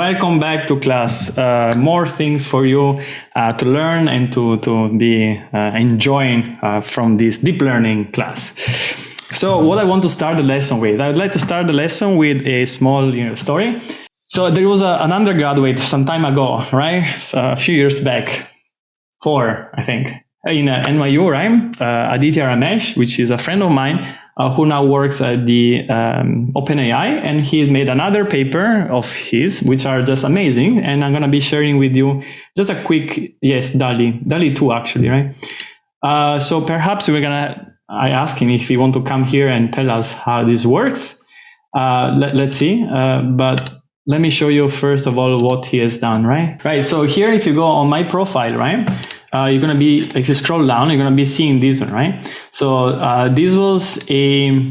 welcome back to class. Uh, more things for you uh, to learn and to, to be uh, enjoying uh, from this deep learning class. So what I want to start the lesson with, I would like to start the lesson with a small you know, story. So there was a, an undergraduate some time ago, right? So a few years back, four, I think, in uh, NYU, right? Uh, Aditya Ramesh, which is a friend of mine, uh, who now works at the um, OpenAI, and he made another paper of his, which are just amazing. And I'm going to be sharing with you just a quick, yes, DALL-E, DALI DALL-E 2 actually, right? Uh, so perhaps we're going to, I ask him if he want to come here and tell us how this works. Uh, let, us see. Uh, but let me show you first of all what he has done, right? Right, so here if you go on my profile, right? Uh, you're going to be, if you scroll down, you're going to be seeing this one, right? So uh, this was a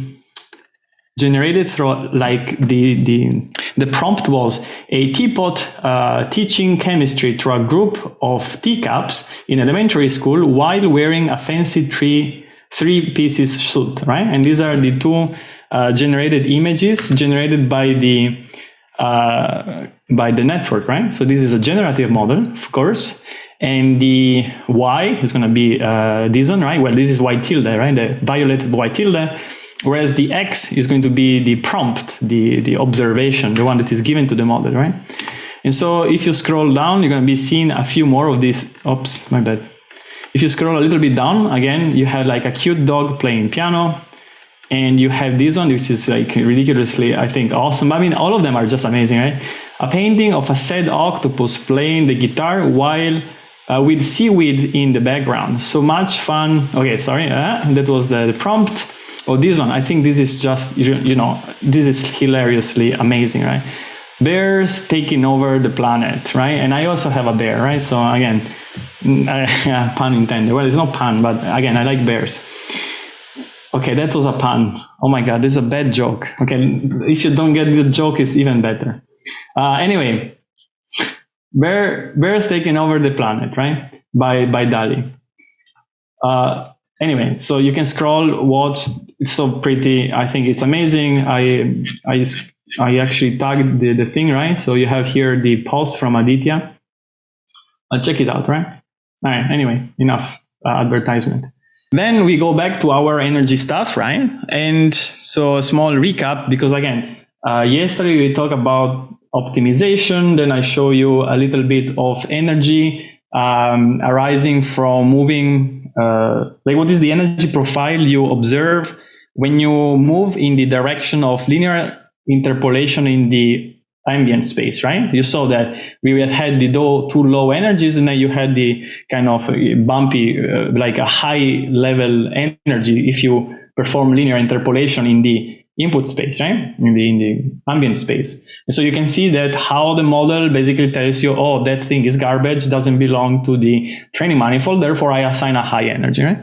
generated through like the, the, the prompt was a teapot uh, teaching chemistry to a group of teacups in elementary school while wearing a fancy three, three pieces suit, right? And these are the two uh, generated images generated by the uh, by the network, right? So this is a generative model, of course, and the y is going to be uh, this one, right? Well, this is y tilde, right? The violated y tilde, whereas the x is going to be the prompt, the, the observation, the one that is given to the model, right? And so if you scroll down, you're going to be seeing a few more of these. Oops, my bad. If you scroll a little bit down, again, you have like a cute dog playing piano, and you have this one, which is like ridiculously, I think, awesome. I mean, all of them are just amazing, right? A painting of a sad octopus playing the guitar while uh, with seaweed in the background. So much fun. Okay, sorry, uh, that was the, the, prompt. Oh, this one, I think this is just, you, you know, this is hilariously amazing, right? Bears taking over the planet, right? And I also have a bear, right? So again, uh, pun intended. Well, it's not pun, but again, I like bears. Okay, that was a pun. Oh my God, this is a bad joke. Okay, if you don't get the joke, it's even better. Uh, anyway, Bear, bears taking over the planet, right? By by DALL-E. Uh, anyway, so you can scroll, watch. It's so pretty. I think it's amazing. I I I actually tagged the, the thing, right? So you have here the post from Aditya. Uh, check it out, right? All right. Anyway, enough uh, advertisement. Then we go back to our energy stuff, right? And so a small recap because again, uh, yesterday we talked about optimization. Then I show you a little bit of energy um, arising from moving, uh, like what is the energy profile you observe when you move in the direction of linear interpolation in the ambient space, right? You saw that we had the two low energies and then you had the kind of bumpy, uh, like a high level energy if you perform linear interpolation in the input space, right? In the, in the ambient space. And so you can see that how the model basically tells you, oh, that thing is garbage, doesn't belong to the training manifold, therefore I assign a high energy, right?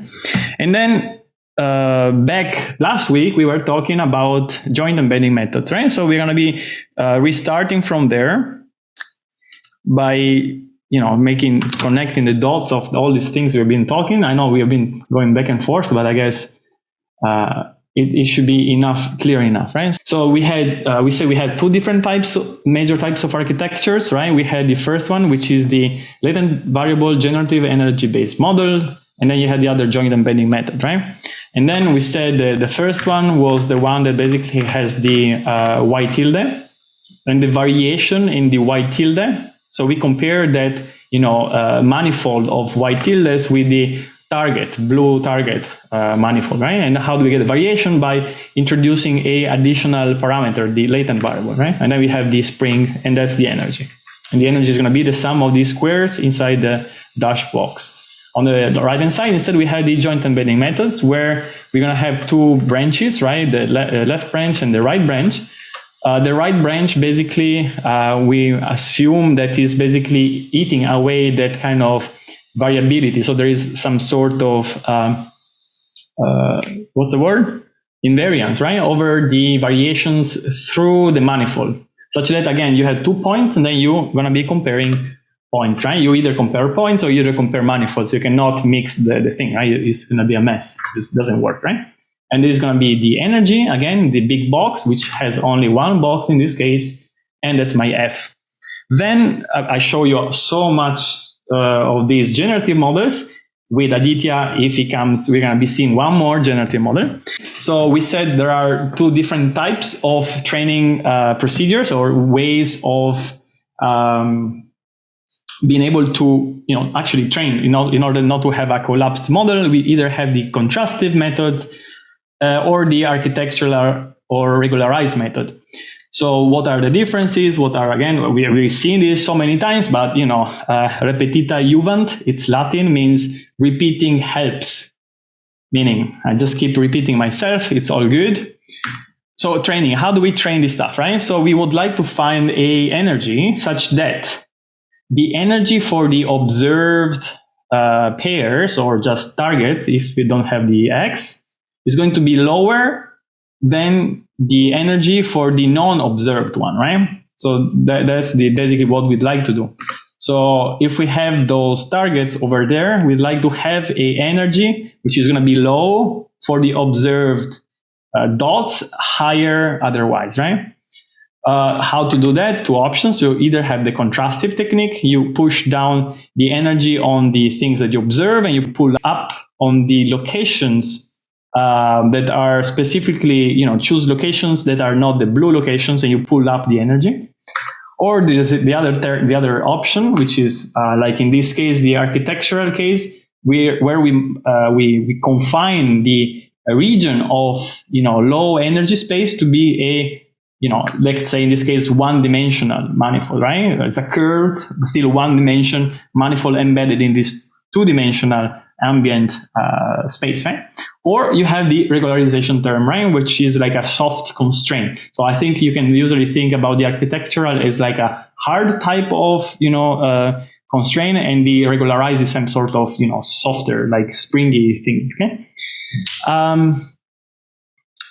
And then uh, back last week, we were talking about joint embedding methods, right? So we're going to be uh, restarting from there by you know making connecting the dots of all these things we've been talking. I know we have been going back and forth, but I guess uh, it, it, should be enough, clear enough, right? So we had, uh, we say we had two different types, major types of architectures, right? We had the first one, which is the latent variable generative energy based model. And then you had the other joint embedding method, right? And then we said the, the first one was the one that basically has the uh, y tilde and the variation in the y tilde. So we compare that, you know, uh, manifold of y tildes with the target, blue target uh, manifold, right? And how do we get the variation? By introducing a additional parameter, the latent variable, right? And then we have the spring, and that's the energy. And the energy is going to be the sum of these squares inside the dash box. On the right-hand side, instead, we have the joint embedding methods, where we're going to have two branches, right? The le left branch and the right branch. Uh, the right branch, basically, uh, we assume that is basically eating away that kind of variability. So there is some sort of, um, uh, what's the word? Invariance, right? Over the variations through the manifold. Such that, again, you have two points and then you're going to be comparing points, right? You either compare points or you either compare manifolds. You cannot mix the, the thing, right? It's going to be a mess. This doesn't work, right? And this is going to be the energy, again, the big box, which has only one box in this case, and that's my F. Then I show you so much uh, of these generative models. With Aditya, if he comes, we're going to be seeing one more generative model. So we said there are two different types of training uh, procedures or ways of um, being able to, you know, actually train. In, in order not to have a collapsed model, we either have the contrastive method uh, or the architectural or regularized method. So what are the differences? What are, again, we, we've seen this so many times, but, you know, uh, repetita juvant, it's Latin, means repeating helps. Meaning, I just keep repeating myself, it's all good. So training, how do we train this stuff, right? So we would like to find a energy such that the energy for the observed uh, pairs or just target, if we don't have the X, is going to be lower than the energy for the non-observed one, right? So that, that's the, basically what we'd like to do. So if we have those targets over there, we'd like to have a energy which is going to be low for the observed uh, dots, higher otherwise, right? Uh, how to do that? Two options. You either have the contrastive technique, you push down the energy on the things that you observe and you pull up on the locations um, that are specifically, you know, choose locations that are not the blue locations and you pull up the energy. Or the other, the other option, which is uh, like in this case, the architectural case, where, where we, uh, we, we confine the region of, you know, low energy space to be a, you know, let's say in this case, one dimensional manifold, right? It's a curved, still one dimension manifold embedded in this two dimensional ambient uh, space, right? Or you have the regularization term, right? Which is like a soft constraint. So I think you can usually think about the architectural as like a hard type of, you know, uh, constraint and the regularize is some sort of, you know, softer, like springy thing, okay? Um,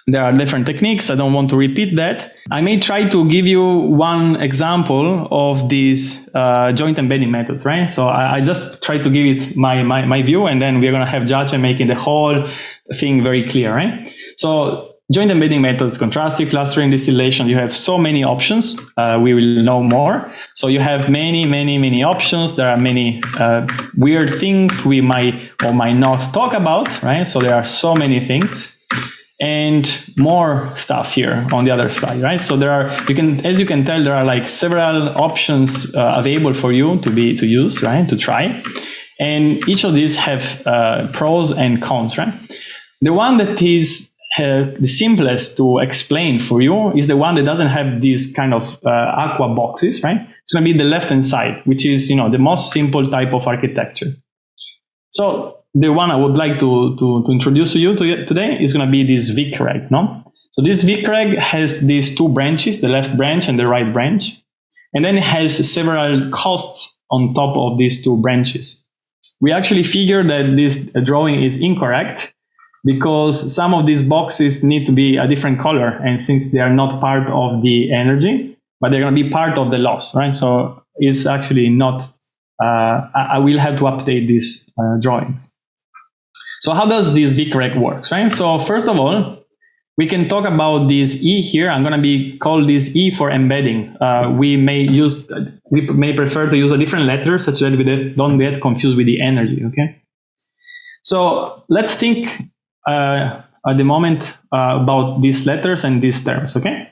there are different techniques. I don't want to repeat that. I may try to give you one example of these uh, joint embedding methods, right? So I, I, just try to give it my, my, my view, and then we're going to have Judge making the whole thing very clear, right? So joint embedding methods, contrastive clustering, distillation, you have so many options. Uh, we will know more. So you have many, many, many options. There are many uh, weird things we might or might not talk about, right? So there are so many things and more stuff here on the other side, right? So there are, you can, as you can tell, there are like several options uh, available for you to be, to use, right? To try. And each of these have uh, pros and cons, right? The one that is uh, the simplest to explain for you is the one that doesn't have these kind of uh, aqua boxes, right? It's going to be the left-hand side, which is, you know, the most simple type of architecture. So the one I would like to, to, to introduce to you to, today is going to be this VicReg, no? So this VicReg has these two branches, the left branch and the right branch. And then it has several costs on top of these two branches. We actually figured that this drawing is incorrect because some of these boxes need to be a different color. And since they are not part of the energy, but they're going to be part of the loss, right? So it's actually not, uh, I, I will have to update these uh, drawings. So how does this VicReg works, right? So first of all, we can talk about this E here. I'm going to be call this E for embedding. Uh, we may use, we may prefer to use a different letter such that we don't get confused with the energy, okay? So let's think uh, at the moment uh, about these letters and these terms, okay?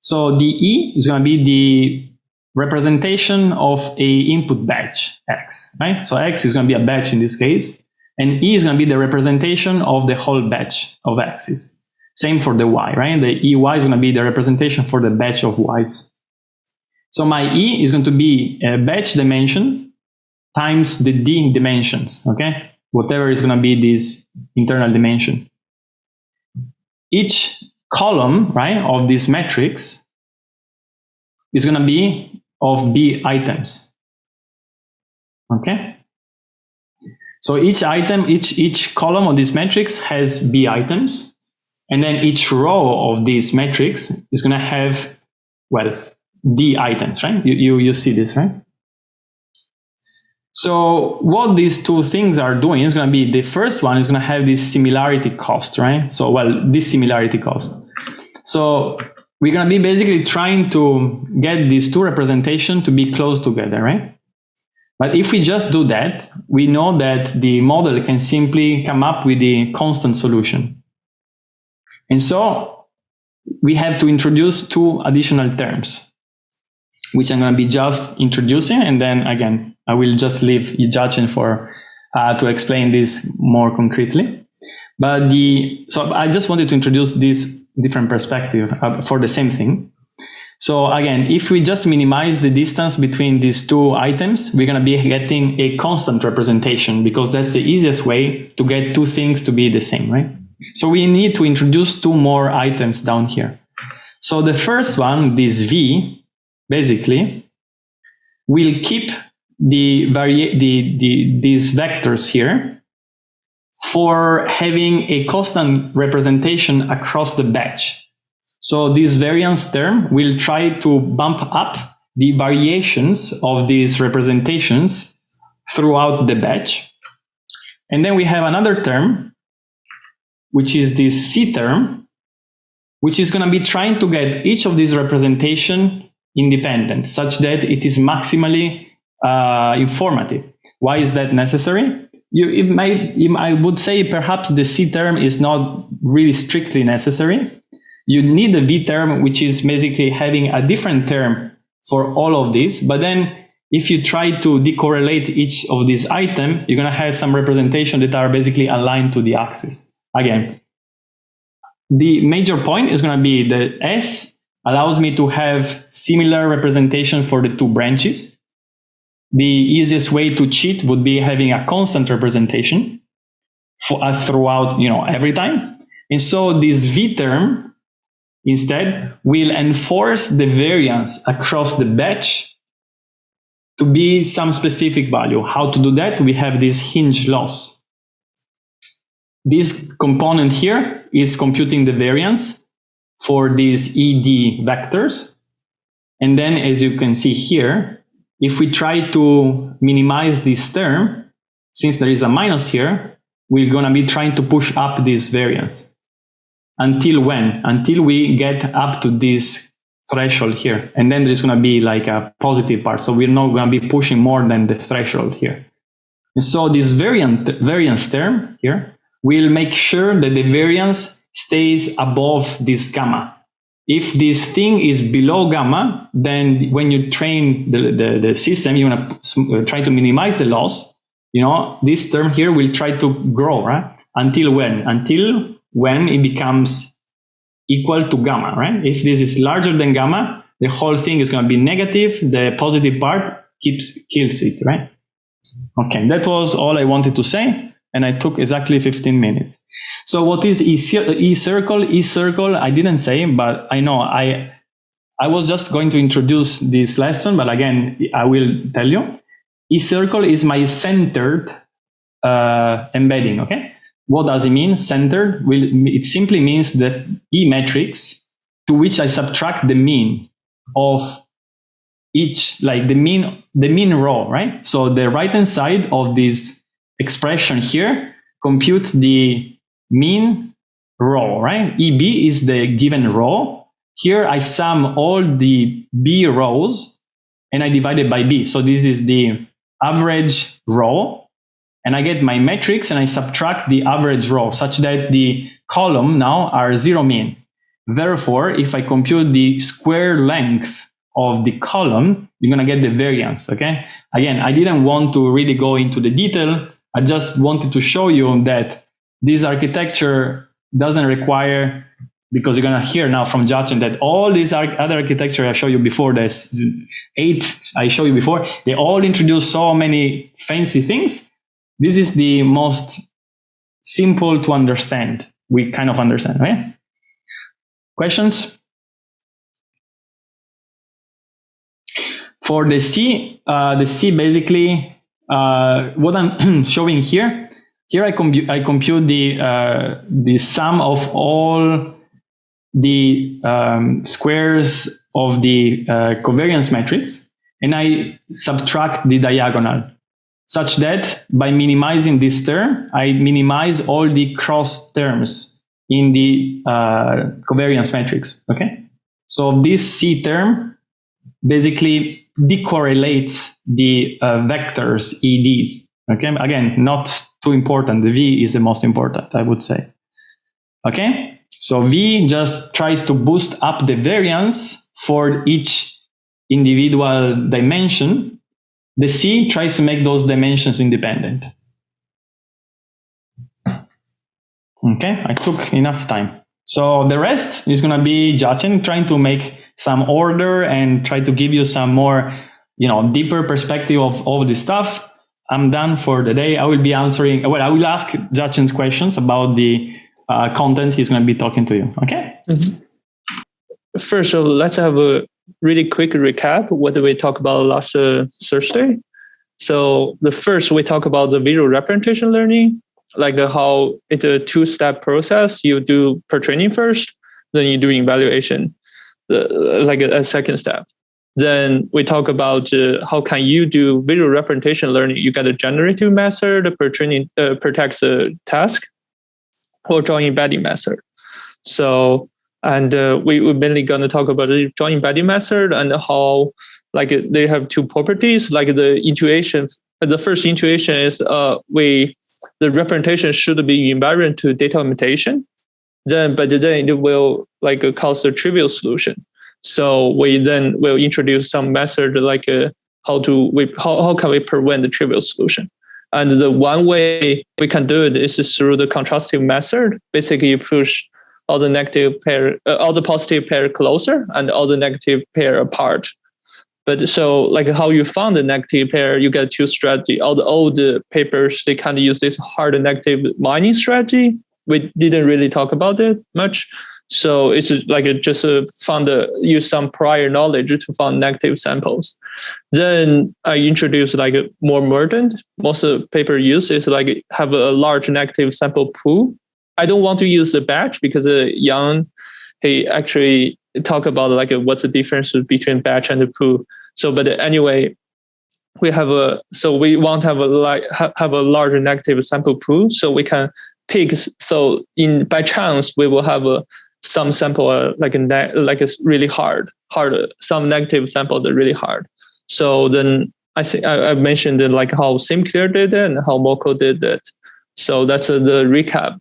So the E is going to be the representation of a input batch X, right? So X is going to be a batch in this case. And E is going to be the representation of the whole batch of x's. Same for the Y, right? The EY is going to be the representation for the batch of Y's. So my E is going to be a batch dimension times the D dimensions, okay? Whatever is going to be this internal dimension. Each column, right, of this matrix is going to be of B items, okay? So each item, each, each column of this matrix has B items. And then each row of this matrix is going to have, well, D items, right? You, you, you see this, right? So what these two things are doing is going to be, the first one is going to have this similarity cost, right? So, well, this similarity cost. So we're going to be basically trying to get these two representations to be close together, right? But if we just do that, we know that the model can simply come up with the constant solution. And so we have to introduce two additional terms, which I'm going to be just introducing. And then again, I will just leave Jiachen for uh, to explain this more concretely. But the so I just wanted to introduce this different perspective uh, for the same thing. So again, if we just minimize the distance between these two items, we're going to be getting a constant representation because that's the easiest way to get two things to be the same, right? So we need to introduce two more items down here. So the first one, this V, basically, will keep the, the, the, these vectors here for having a constant representation across the batch. So this variance term will try to bump up the variations of these representations throughout the batch. And then we have another term, which is this C term, which is going to be trying to get each of these representation independent, such that it is maximally uh, informative. Why is that necessary? You, it might, I would say perhaps the C term is not really strictly necessary. You need a V term, which is basically having a different term for all of these. But then if you try to decorrelate each of these items, you're going to have some representation that are basically aligned to the axis. Again, the major point is going to be that S allows me to have similar representation for the two branches the easiest way to cheat would be having a constant representation for, uh, throughout, you know, every time. And so this V term instead we'll enforce the variance across the batch to be some specific value. How to do that? We have this hinge loss. This component here is computing the variance for these ED vectors. And then as you can see here, if we try to minimize this term, since there is a minus here, we're going to be trying to push up this variance. Until when? Until we get up to this threshold here. And then there's going to be like a positive part. So we're not going to be pushing more than the threshold here. And so this variant, variance term here will make sure that the variance stays above this gamma if this thing is below gamma, then when you train the, the, the system, you want to uh, try to minimize the loss. You know, this term here will try to grow, right? Until when? Until when it becomes equal to gamma, right? If this is larger than gamma, the whole thing is going to be negative. The positive part keeps kills it, right? Okay, that was all I wanted to say, and I took exactly 15 minutes. So what is e-circle? E-circle, I didn't say, but I know I I was just going to introduce this lesson, but again, I will tell you. E-circle is my centered uh, embedding, okay? What does it mean, centered? Well, it simply means that E matrix to which I subtract the mean of each, like the mean, the mean row, right? So the right-hand side of this expression here computes the mean row, right? EB is the given row. Here I sum all the B rows and I divide it by B. So this is the average row and I get my matrix and I subtract the average row such that the column now are zero mean. Therefore, if I compute the square length of the column, you're going to get the variance, okay? Again, I didn't want to really go into the detail. I just wanted to show you that this architecture doesn't require because you're gonna hear now from Jiachen that all these other architecture I showed you before, there's eight I showed you before, they all introduce so many fancy things. This is the most simple to understand. We kind of understand, right? Questions? For the C, uh, the C basically, uh, what I'm showing here here I, compu I compute the, uh, the sum of all the um, squares of the uh, covariance matrix, and I subtract the diagonal, such that by minimizing this term, I minimize all the cross terms in the uh, covariance matrix, okay? So this C term basically decorrelates the uh, vectors EDs. Okay, again, not too important. The V is the most important, I would say. Okay, so V just tries to boost up the variance for each individual dimension. The C tries to make those dimensions independent. Okay, I took enough time. So the rest is going to be Jiachen trying to make some order and try to give you some more, you know, deeper perspective of all this stuff. I'm done for the day. I will be answering, well, I will ask Jiachen's questions about the uh, content he's going to be talking to you. Okay. Mm-hmm. First, so let's have a really quick recap. What we talk about last uh, Thursday? So the first, we talk about the visual representation learning, like how it's a two-step process. You do per-training first, then you do evaluation, the, like a, a second step. Then we talk about uh, how can you do visual representation learning. You get a generative method per training uh, per text uh, task, or join embedding method. So and uh, we, we're mainly going to talk about the joint embedding method and how like they have two properties. Like the intuition the first intuition is uh we the representation should be invariant to data limitation then but then it will like cause a trivial solution. So we then will introduce some method like uh, how to we how, how can we prevent the trivial solution? And the one way we can do it is through the contrastive method. Basically you push all the negative pair uh, all the positive pair closer and all the negative pair apart but so like how you found the negative pair, you get two strategy. All the old papers, they kind of use this hard negative mining strategy. We didn't really talk about it much. So it's like a, just a found a, use some prior knowledge to find negative samples. Then I introduced like more modern. Most of the paper use is like have a large negative sample pool. I don't want to use the batch because uh, Yann, he actually talk about like what's the difference between batch and the pool. So, but anyway, we have a so we want to have a like have a larger negative sample pool so we can pick. So in by chance we will have a some sample uh, like a like it's really hard hard some negative samples are really hard. So then I think I, I mentioned like how SimCLR did it and how MoCo did it. So that's uh, the recap.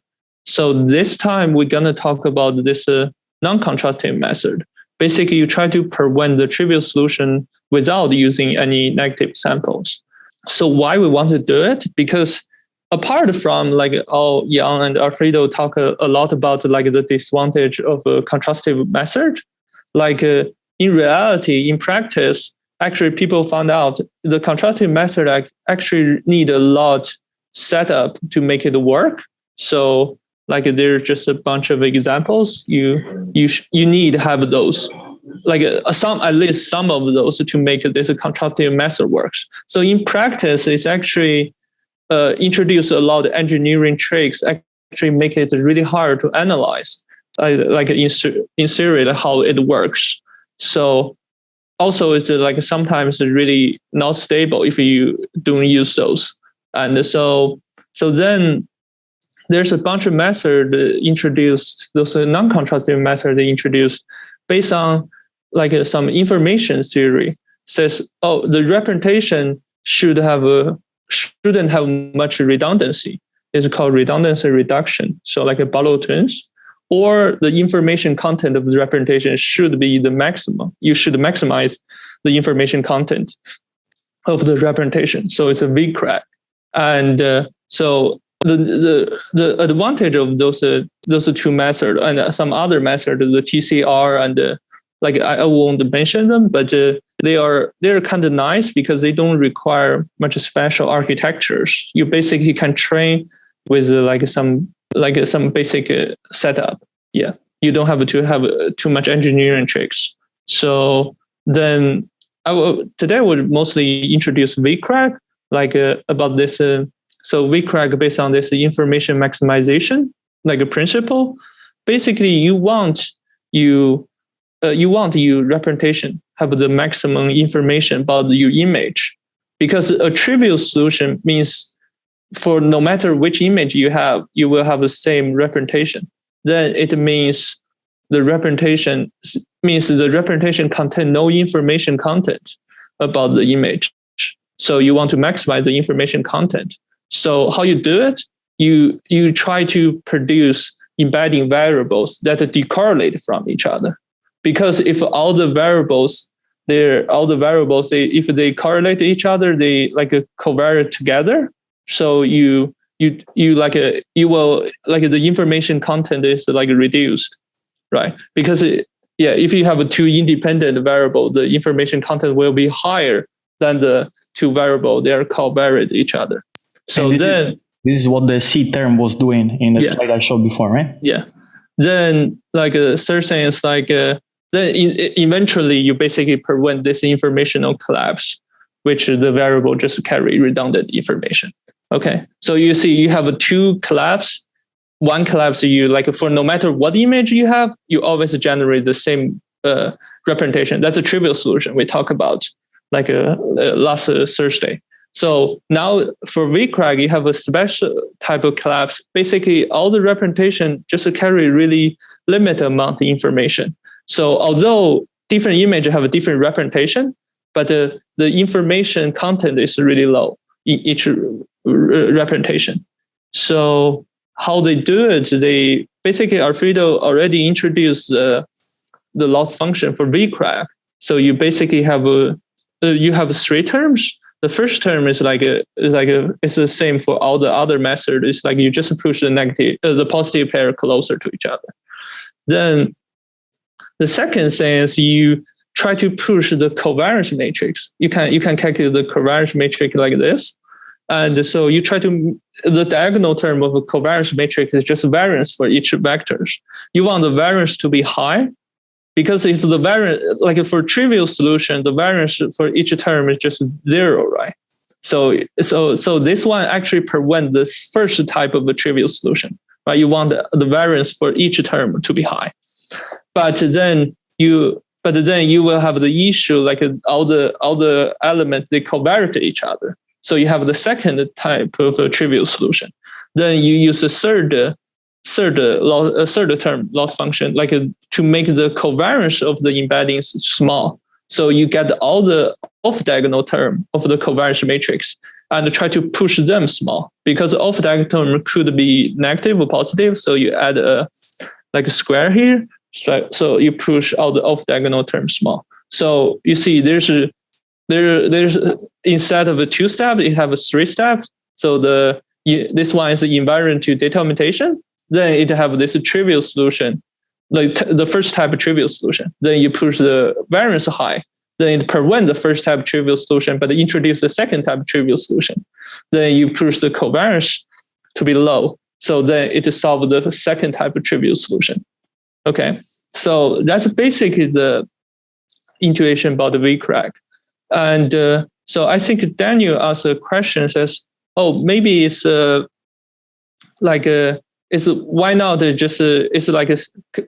So this time we're gonna talk about this uh, non-contrastive method. Basically, you try to prevent the trivial solution without using any negative samples. So why we want to do it? Because apart from like all Yann and Alfredo talk a, a lot about like the disadvantage of a contrastive method, like uh, in reality, in practice, actually people found out the contrastive method actually need a lot setup to make it work. So like there's just a bunch of examples you you you need to have those. Like uh, some at least some of those to make this contrastive method works. So in practice it's actually uh, introduce a lot of engineering tricks actually make it really hard to analyze uh, like in, in theory how it works. So also it's like sometimes it's really not stable if you don't use those. And so so then there's a bunch of methods introduced, those non-contrastive methods introduced based on like uh, some information theory says, oh, the representation should have a, shouldn't have much redundancy. It's called redundancy reduction. So like a Barlow twins, or the information content of the representation should be the maximum. You should maximize the information content of the representation. So it's a crack. And uh, so the the the advantage of those uh, those two methods and some other methods, the TCR and uh, like I, won't mention them, but uh, they are they're kind of nice because they don't require much special architectures. You basically can train with uh, like some like uh, some basic uh, setup. Yeah, you don't have to have too much engineering tricks. So then I will today I would mostly introduce VicReg, like about this so VicReg based on this information maximization, like a principle. Basically, you want you uh, you want your representation have the maximum information about your image, because a trivial solution means for no matter which image you have, you will have the same representation. Then it means the representation means the representation contain no information content about the image. So you want to maximize the information content. So how you do it? You you try to produce embedding variables that decorrelate from each other. Because if all the variables they're all the variables they if they correlate each other, they like covariate together. So you you you like a you will like the information content is like reduced, right? Because it, yeah, if you have a two independent variable, the information content will be higher than the two variable. They are covariate each other. So this then is, this is what the C term was doing in the Yeah. slide I showed before, right? yeah. Then like a third thing is like uh, then eventually you basically prevent this informational collapse which the variable just carry redundant information. Okay. So you see you have a two collapse. One collapse you like for no matter what image you have you always generate the same uh, representation. That's a trivial solution we talk about like uh, uh, last uh, thursday so now for VicReg, you have a special type of collapse. Basically, all the representation just carry really limited amount of information. So although different images have a different representation, but the, the information content is really low in each representation. So how they do it, they basically Alfredo already introduced uh, the loss function for VicReg. So you basically have a uh, you have three terms the first term is like a is like a it's the same for all the other methods. It's like you just push the negative uh, the positive pair closer to each other. Then the second thing is you try to push the covariance matrix. You can you can calculate the covariance matrix like this. And so you try to the diagonal term of a covariance matrix is just variance for each vectors. You want the variance to be high because if the variance like for trivial solution the variance for each term is just zero right? So so so this one actually prevent this first type of a trivial solution right? You want the, the variance for each term to be high. But then you but then you will have the issue like all the all the elements they covariate each other. So you have the second type of a trivial solution. Then you use a third third uh, lo- uh, third term loss function like uh, to make the covariance of the embeddings small. So you get all the off diagonal term of the covariance matrix and try to push them small. Because off diagonal term could be negative or positive so you add a like a square here. So, you push all the off diagonal terms small. So you see there's a there there's instead of a two step you have a three steps so the this one is the invariant to data augmentation then it have this trivial solution, like the first type of trivial solution. Then you push the variance high. Then it prevent the first type of trivial solution, but introduce the second type of trivial solution. Then you push the covariance to be low. So then it solve the second type of trivial solution. Okay, so that's basically the intuition about the VicReg. And uh, so I think Daniel asked a question says, oh, maybe it's uh, like a it's why not just a, it's like a,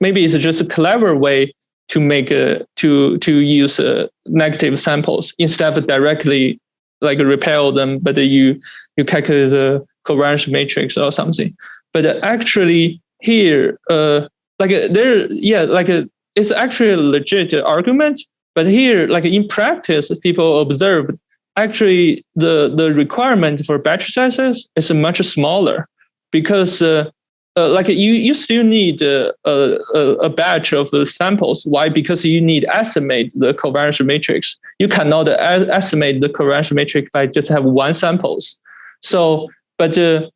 maybe it's just a clever way to make a to to use uh, negative samples instead of directly like repel them but you you calculate the covariance matrix or something. But actually here uh like uh, there yeah like it's actually a legit argument but here like in practice people observe actually the the requirement for batch sizes is much smaller because uh, uh, like you you still need uh, a, a, batch of the samples. Why? Because you need estimate the covariance matrix. You cannot estimate the covariance matrix by just have one samples. So, but uh,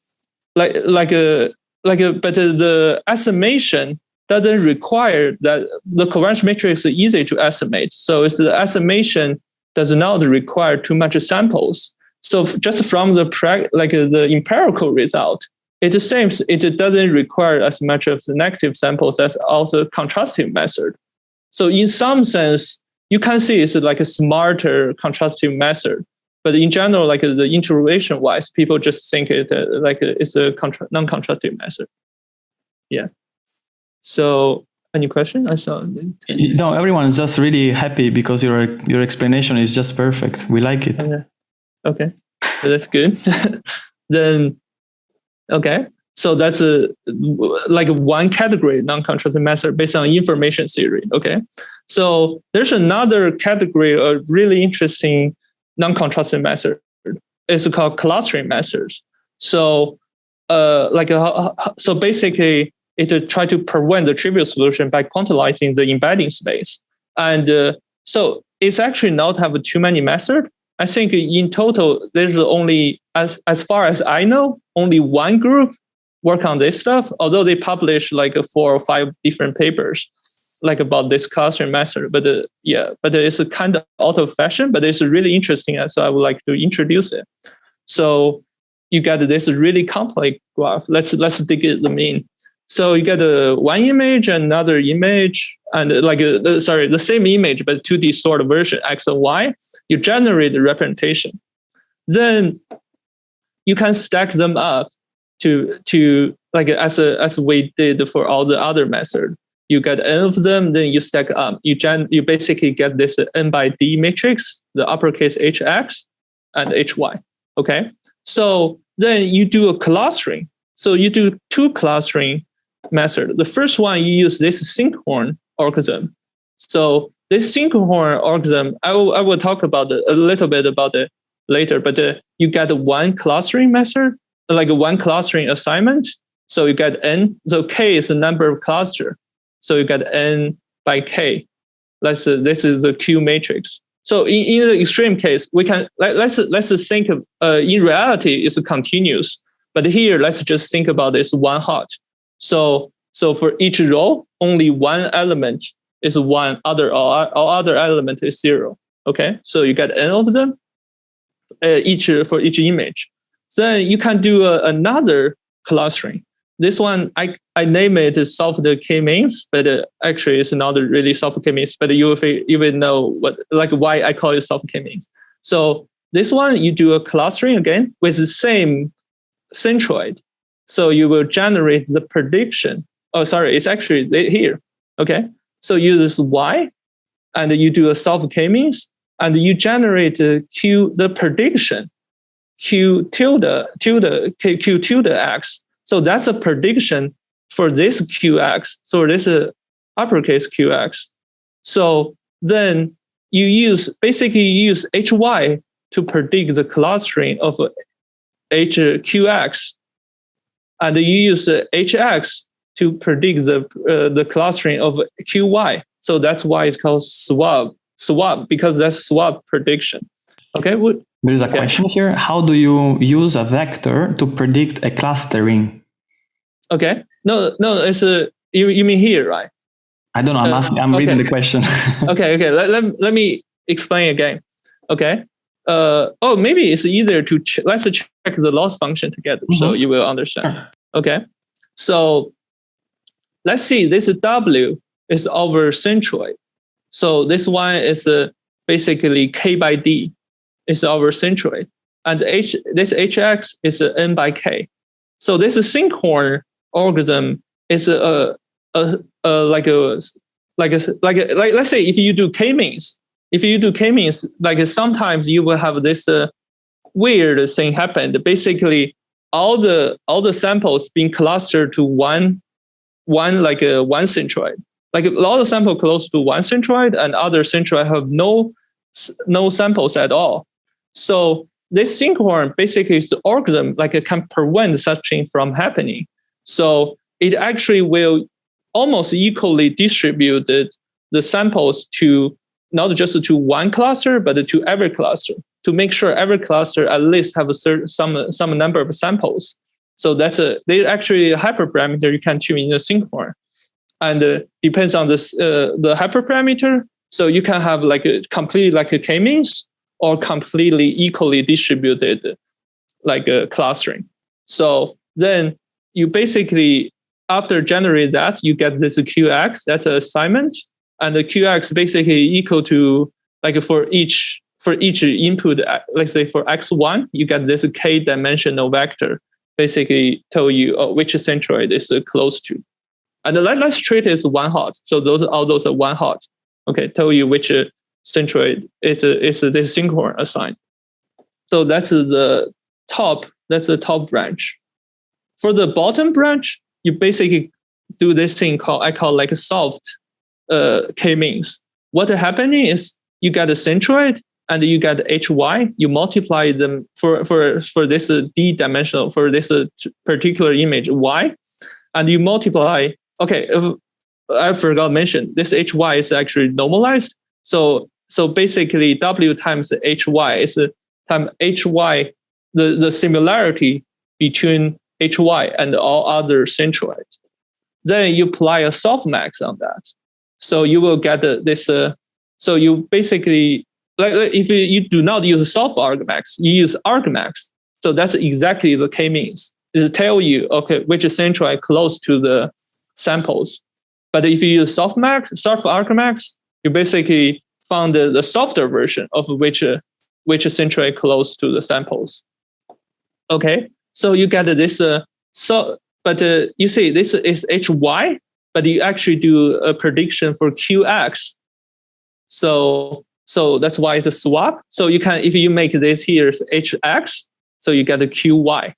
like like a like a but uh, the estimation doesn't require that the covariance matrix is easy to estimate. So it's the estimation does not require too much samples. So just from the like uh, the empirical result, it seems it doesn't require as much of the negative samples as also contrastive method. So in some sense, you can see it's like a smarter contrastive method. But in general, like the intuition wise, people just think it uh, like it's a non-contrastive method. Yeah. So any question? I saw. No, everyone is just really happy because your your explanation is just perfect. We like it. Okay. Okay. So that's good. then Okay. So that's a like one category non-contrasting method based on information theory. Okay, so there's another category of really interesting non-contrasting method. It's called clustering methods. So, uh, like a, so basically, it try to prevent the trivial solution by quantizing the embedding space. And uh, so it's actually not have too many methods. I think in total, there's only, as, as far as I know, only one group work on this stuff, although they publish like four or five different papers like about this clustering method. But uh, yeah, but it's a kind of out of fashion, but it's really interesting. So I would like to introduce it. So you get this really complex graph. Let's let's dig it the mean. So you get a uh, one image, another image, and uh, like a, sorry, the same image but two distorted version x and y. You generate the representation. Then you can stack them up to to like as a as we did for all the other method. You get n of them, then you stack up. You gen you basically get this n by d matrix, the uppercase hx and hy. Okay, so then you do a clustering. So you do two clustering method. The first one, you use this sinkhorn algorithm. So this sinkhorn algorithm, I will, I will talk about it, a little bit about it later, but uh, you get one clustering method, like one clustering assignment. So you get n, so k is the number of cluster. So you get n by k. Let's, uh, this is the Q matrix. So in, in the extreme case, we can, let, let's, let's think of, uh, in reality, it's continuous. But here, let's just think about this one hot. So, so for each row, only one element is one other, all, all other element is zero. Okay, so you get n of them, uh, each for each image. Then you can do a, another clustering. This one, I, I name it soft k-means, but uh, actually it's not really soft k-means, but you will, will know what, like why I call it soft k-means. So this one, you do a clustering again with the same centroid. So you will generate the prediction. Oh, sorry, it's actually here. Okay. So you use Y and you do a soft k-means and you generate Q, the prediction, Q tilde, tilde, Q, Q tilde X. So that's a prediction for this QX. So this is uppercase QX. So then you use, basically you use HY to predict the clustering of HQX and you use hx to predict the uh, the clustering of qy. So that's why it's called swap swap because that's swap prediction. Okay. There is a question here. How do you use a vector to predict a clustering? Okay. No, no, it's a you, you mean here, right? I don't know. I'm uh, asking. I'm okay. reading the question. okay. Okay. Let, let, let me explain again. Okay uh, oh, maybe it's easier to ch let's check the loss function together mm -hmm. so mm-hmm. you will understand. Okay, so let's see. This W is our centroid. So this one is uh, basically K by D is our centroid, and H this HX is uh, N by K. So this sinkhorn algorithm is a, a, a, a like a like a like a, like let's say if you do k-means if you do k-means, like sometimes you will have this uh, weird thing happen. Basically, all the all the samples being clustered to one one like a uh, one centroid. Like a lot of sample close to one centroid, and other centroid have no no samples at all. So this sinkhorn basically is the algorithm like it can prevent such thing from happening. So it actually will almost equally distribute the samples to not just to one cluster, but to every cluster to make sure every cluster at least have a certain some some number of samples. So that's a they actually a hyperparameter you can tune in the sinkhorn, and uh, depends on this uh, the hyperparameter. So you can have like a completely like a k-means or completely equally distributed like a clustering. So then you basically after generate that you get this QX that's an assignment and the qx basically equal to like for each for each input, uh, let's say for x1, you get this k dimensional vector, basically tell you uh, which centroid is close to. And let, let's treat one hot. So those all those are one hot. Okay, tell you which uh, centroid is uh, is this sinkhorn assigned. So that's the top. That's the top branch. for the bottom branch, you basically do this thing called I call like a soft uh, k-means. What happening is you get a centroid and you get hy. You multiply them for for for this uh, d dimensional for this particular image y, and you multiply. Okay, I forgot to mention this hy is actually normalized. So so basically w times hy is time hy the the similarity between hy and all other centroids. Then you apply a softmax on that. So you will get this. Uh, so you basically, like if you, you do not use soft argmax, you use argmax. So that's exactly the k-means. It tell you, okay, which centroid close to the samples. But if you use softmax, soft argmax, you basically found the, the softer version of which uh, which centroid close to the samples. Okay, so you get this. Uh, so, but uh, you see, this is hy, but you actually do a prediction for qx. So, so that's why it's a swap. So you can, if you make this here is hx, so you get a qy.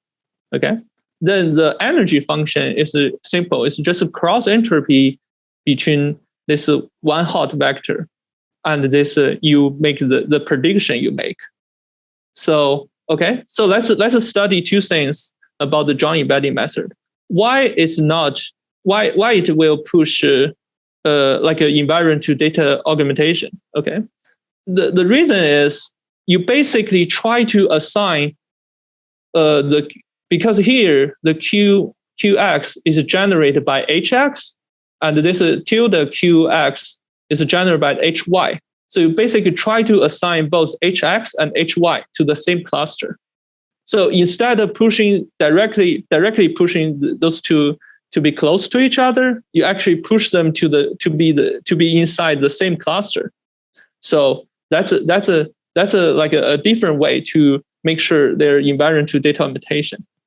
Okay, then the energy function is simple. It's just a cross entropy between this one hot vector and this uh, you make the, the prediction you make. So Okay, so let's let's study two things about the joint embedding method. Why it's not why why it will push uh, uh, like an environment to data augmentation. Okay, the the reason is you basically try to assign uh, the because here the q qx is generated by hx and this tilde qx is generated by hy. So you basically try to assign both hx and hy to the same cluster. So instead of pushing directly directly pushing those two to be close to each other, you actually push them to the to be the to be inside the same cluster. So that's a, that's a that's a like a, a different way to make sure they're invariant to data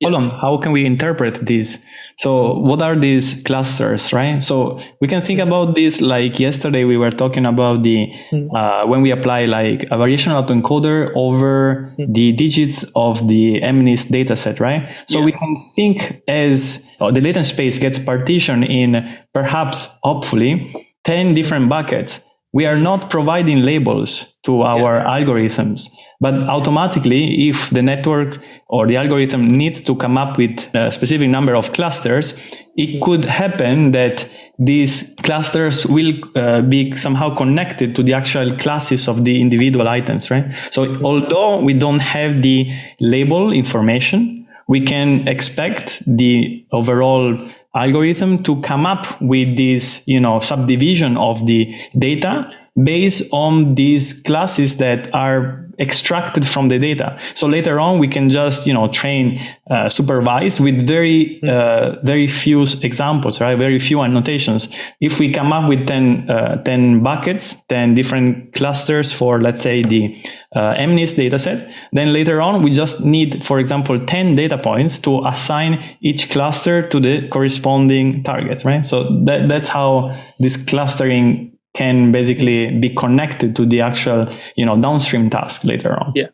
augmentation hold on how can we interpret this so what are these clusters right so we can think about this like yesterday we were talking about the hmm. uh, when we apply like a variational autoencoder over hmm. the digits of the MNIST dataset right so yeah. we can think as oh, the latent space gets partitioned in perhaps hopefully 10 different buckets we are not providing labels to our yeah. algorithms but automatically, if the network or the algorithm needs to come up with a specific number of clusters, it could happen that these clusters will uh, be somehow connected to the actual classes of the individual items, right? So although we don't have the label information, we can expect the overall algorithm to come up with this, you know, subdivision of the data based on these classes that are extracted from the data. So later on, we can just you know train uh, supervise with very uh, very few examples, right? Very few annotations. If we come up with 10, uh, 10 buckets, 10 different clusters for let's say the uh, MNIST dataset, then later on we just need, for example, 10 data points to assign each cluster to the corresponding target, right? So that, that's how this clustering can basically be connected to the actual you know downstream task later on. Yeah.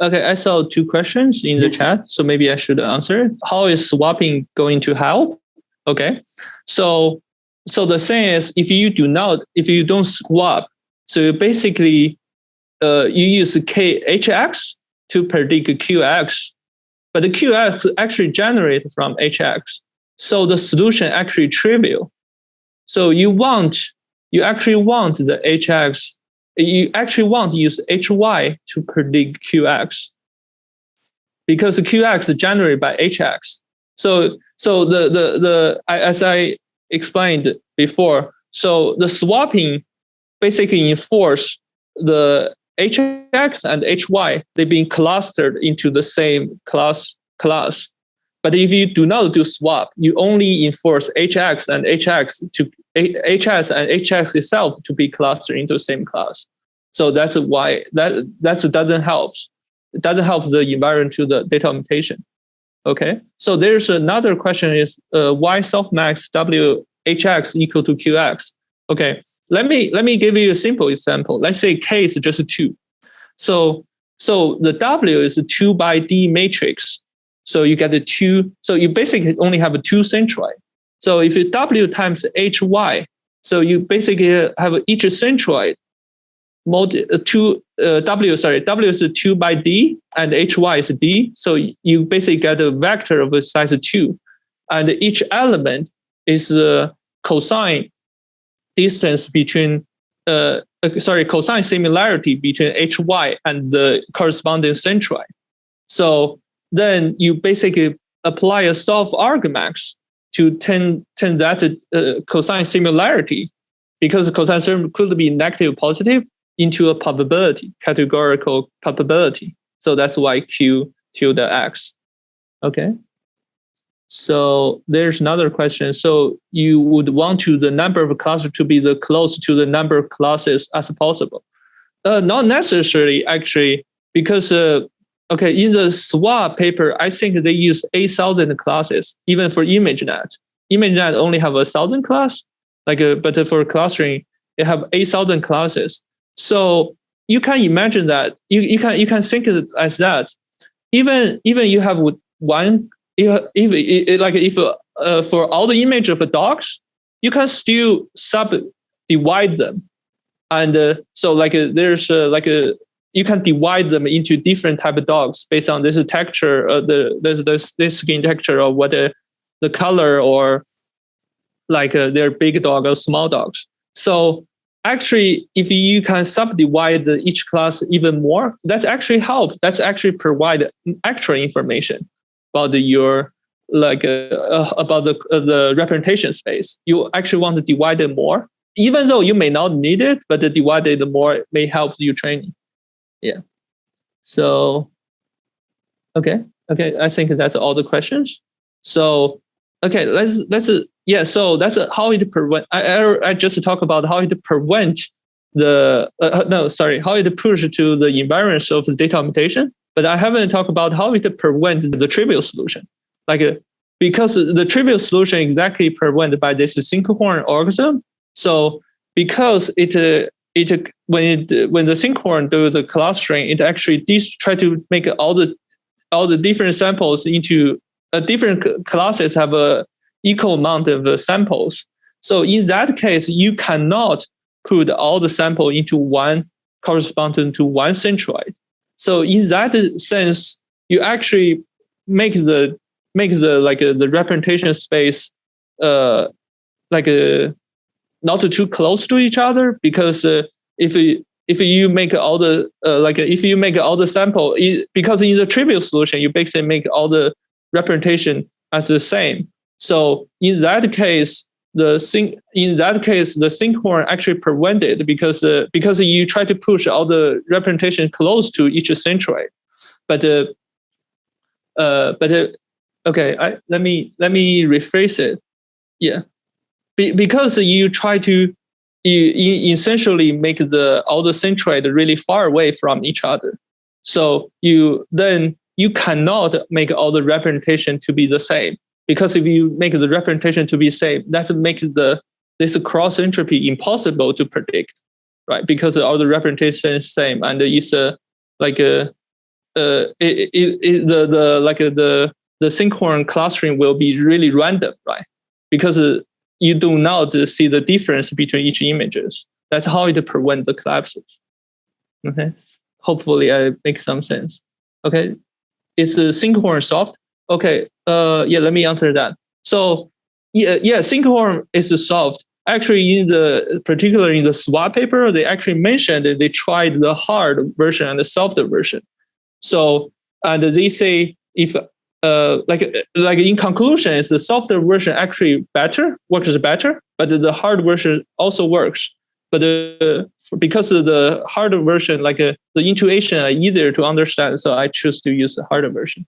Okay i saw two questions in the yes. chat so maybe i should answer how is swapping going to help? Okay. So so the thing is if you do not if you don't swap so basically uh, you use khx to predict qx but the qx actually generated from hx so the solution actually trivial. So you want you actually want the hx, you actually want to use hy to predict qx because the qx is generated by hx. So, so the, the, the, as I explained before, so the swapping basically enforce the hx and hy, they've been clustered into the same class class. But if you do not do swap, you only enforce hx and hx to hs and hx itself to be clustered into the same class. So that's why that that doesn't help. It doesn't help the environment to the data augmentation. Okay. So there's another question is uh, why softmax w hx equal to qx? Okay. Let me let me give you a simple example. Let's say k is just two. So so the w is a two by d matrix So you get the two. So you basically only have a two centroid. So if you W times HY, so you basically have each centroid multi, uh, two uh, W, sorry, W is two by D and HY is D. So you basically get a vector of a size two. And each element is a cosine distance between, uh, uh sorry, cosine similarity between HY and the corresponding centroid. So then you basically apply a soft argmax to turn, turn that uh, cosine similarity because cosine could be negative positive into a probability, categorical probability. So that's why Q tilde X. Okay. So there's another question. So you would want to the number of classes to be the close to the number of classes as possible. Uh, not necessarily actually, because uh, okay, in the SwAV paper, I think they use 8,000 classes, even for ImageNet. ImageNet only have a thousand class, like a, uh, but for clustering, they have 8,000 classes. So you can imagine that you, you can you can think as that. Even even you have one if, like if uh, for all the image of the dogs, you can still subdivide them, and uh, so like uh, there's uh, like a you can divide them into different type of dogs based on this texture, uh, the, the the the skin texture or what the, the color or like uh, they're big dog or small dogs. So actually, if you can subdivide each class even more, that's actually help. That's actually provide extra information about your like uh, uh, about the uh, the representation space. You actually want to divide it more, even though you may not need it, but the divide it more may help you training. Yeah. So, okay, okay. I think that's all the questions. So, okay, let's let's yeah. So that's how it prevent. I I, I just talk about how it prevent the uh, uh, no sorry how it push to the environment of the data augmentation but I haven't talked about how it prevent the trivial solution. Like uh, because the trivial solution exactly prevented by this Sinkhorn algorithm. So because it uh, it when it when the sinkhorn do the clustering, it actually try to make all the all the different samples into a uh, different classes have a equal amount of uh, samples. So in that case, you cannot put all the sample into one corresponding to one centroid. So in that sense, you actually make the make the like uh, the representation space uh like uh, not too close to each other because uh, if you if you make all the uh, like if you make all the sample because in the trivial solution you basically make all the representation as the same. So in that case the sync in that case the sinkhorn actually prevented because uh, because you try to push all the representation close to each centroid. But uh, uh but uh, okay I, let me let me rephrase it. Yeah Be, because you try to you, you essentially make the all the centroid really far away from each other so you then you cannot make all the representation to be the same because if you make the representation to be same, that makes the this cross entropy impossible to predict, right? Because all the representation is same, and it's a like a uh, it, it, it, the the like the the sinkhorn clustering will be really random, right? Because uh, you do not see the difference between each images. That's how it prevents the collapses. Okay, hopefully I make some sense. Okay, is the sinkhorn soft? Okay, uh, yeah, let me answer that. So yeah, yeah, sinkhorn is soft. Actually, in the particularly in the SwAV paper, they actually mentioned that they tried the hard version and the soft version. So and they say if uh, like like in conclusion, is the softer version actually better, works better, but the hard version also works. But uh, because of the harder version, like uh, the intuition are easier to understand, so I choose to use the harder version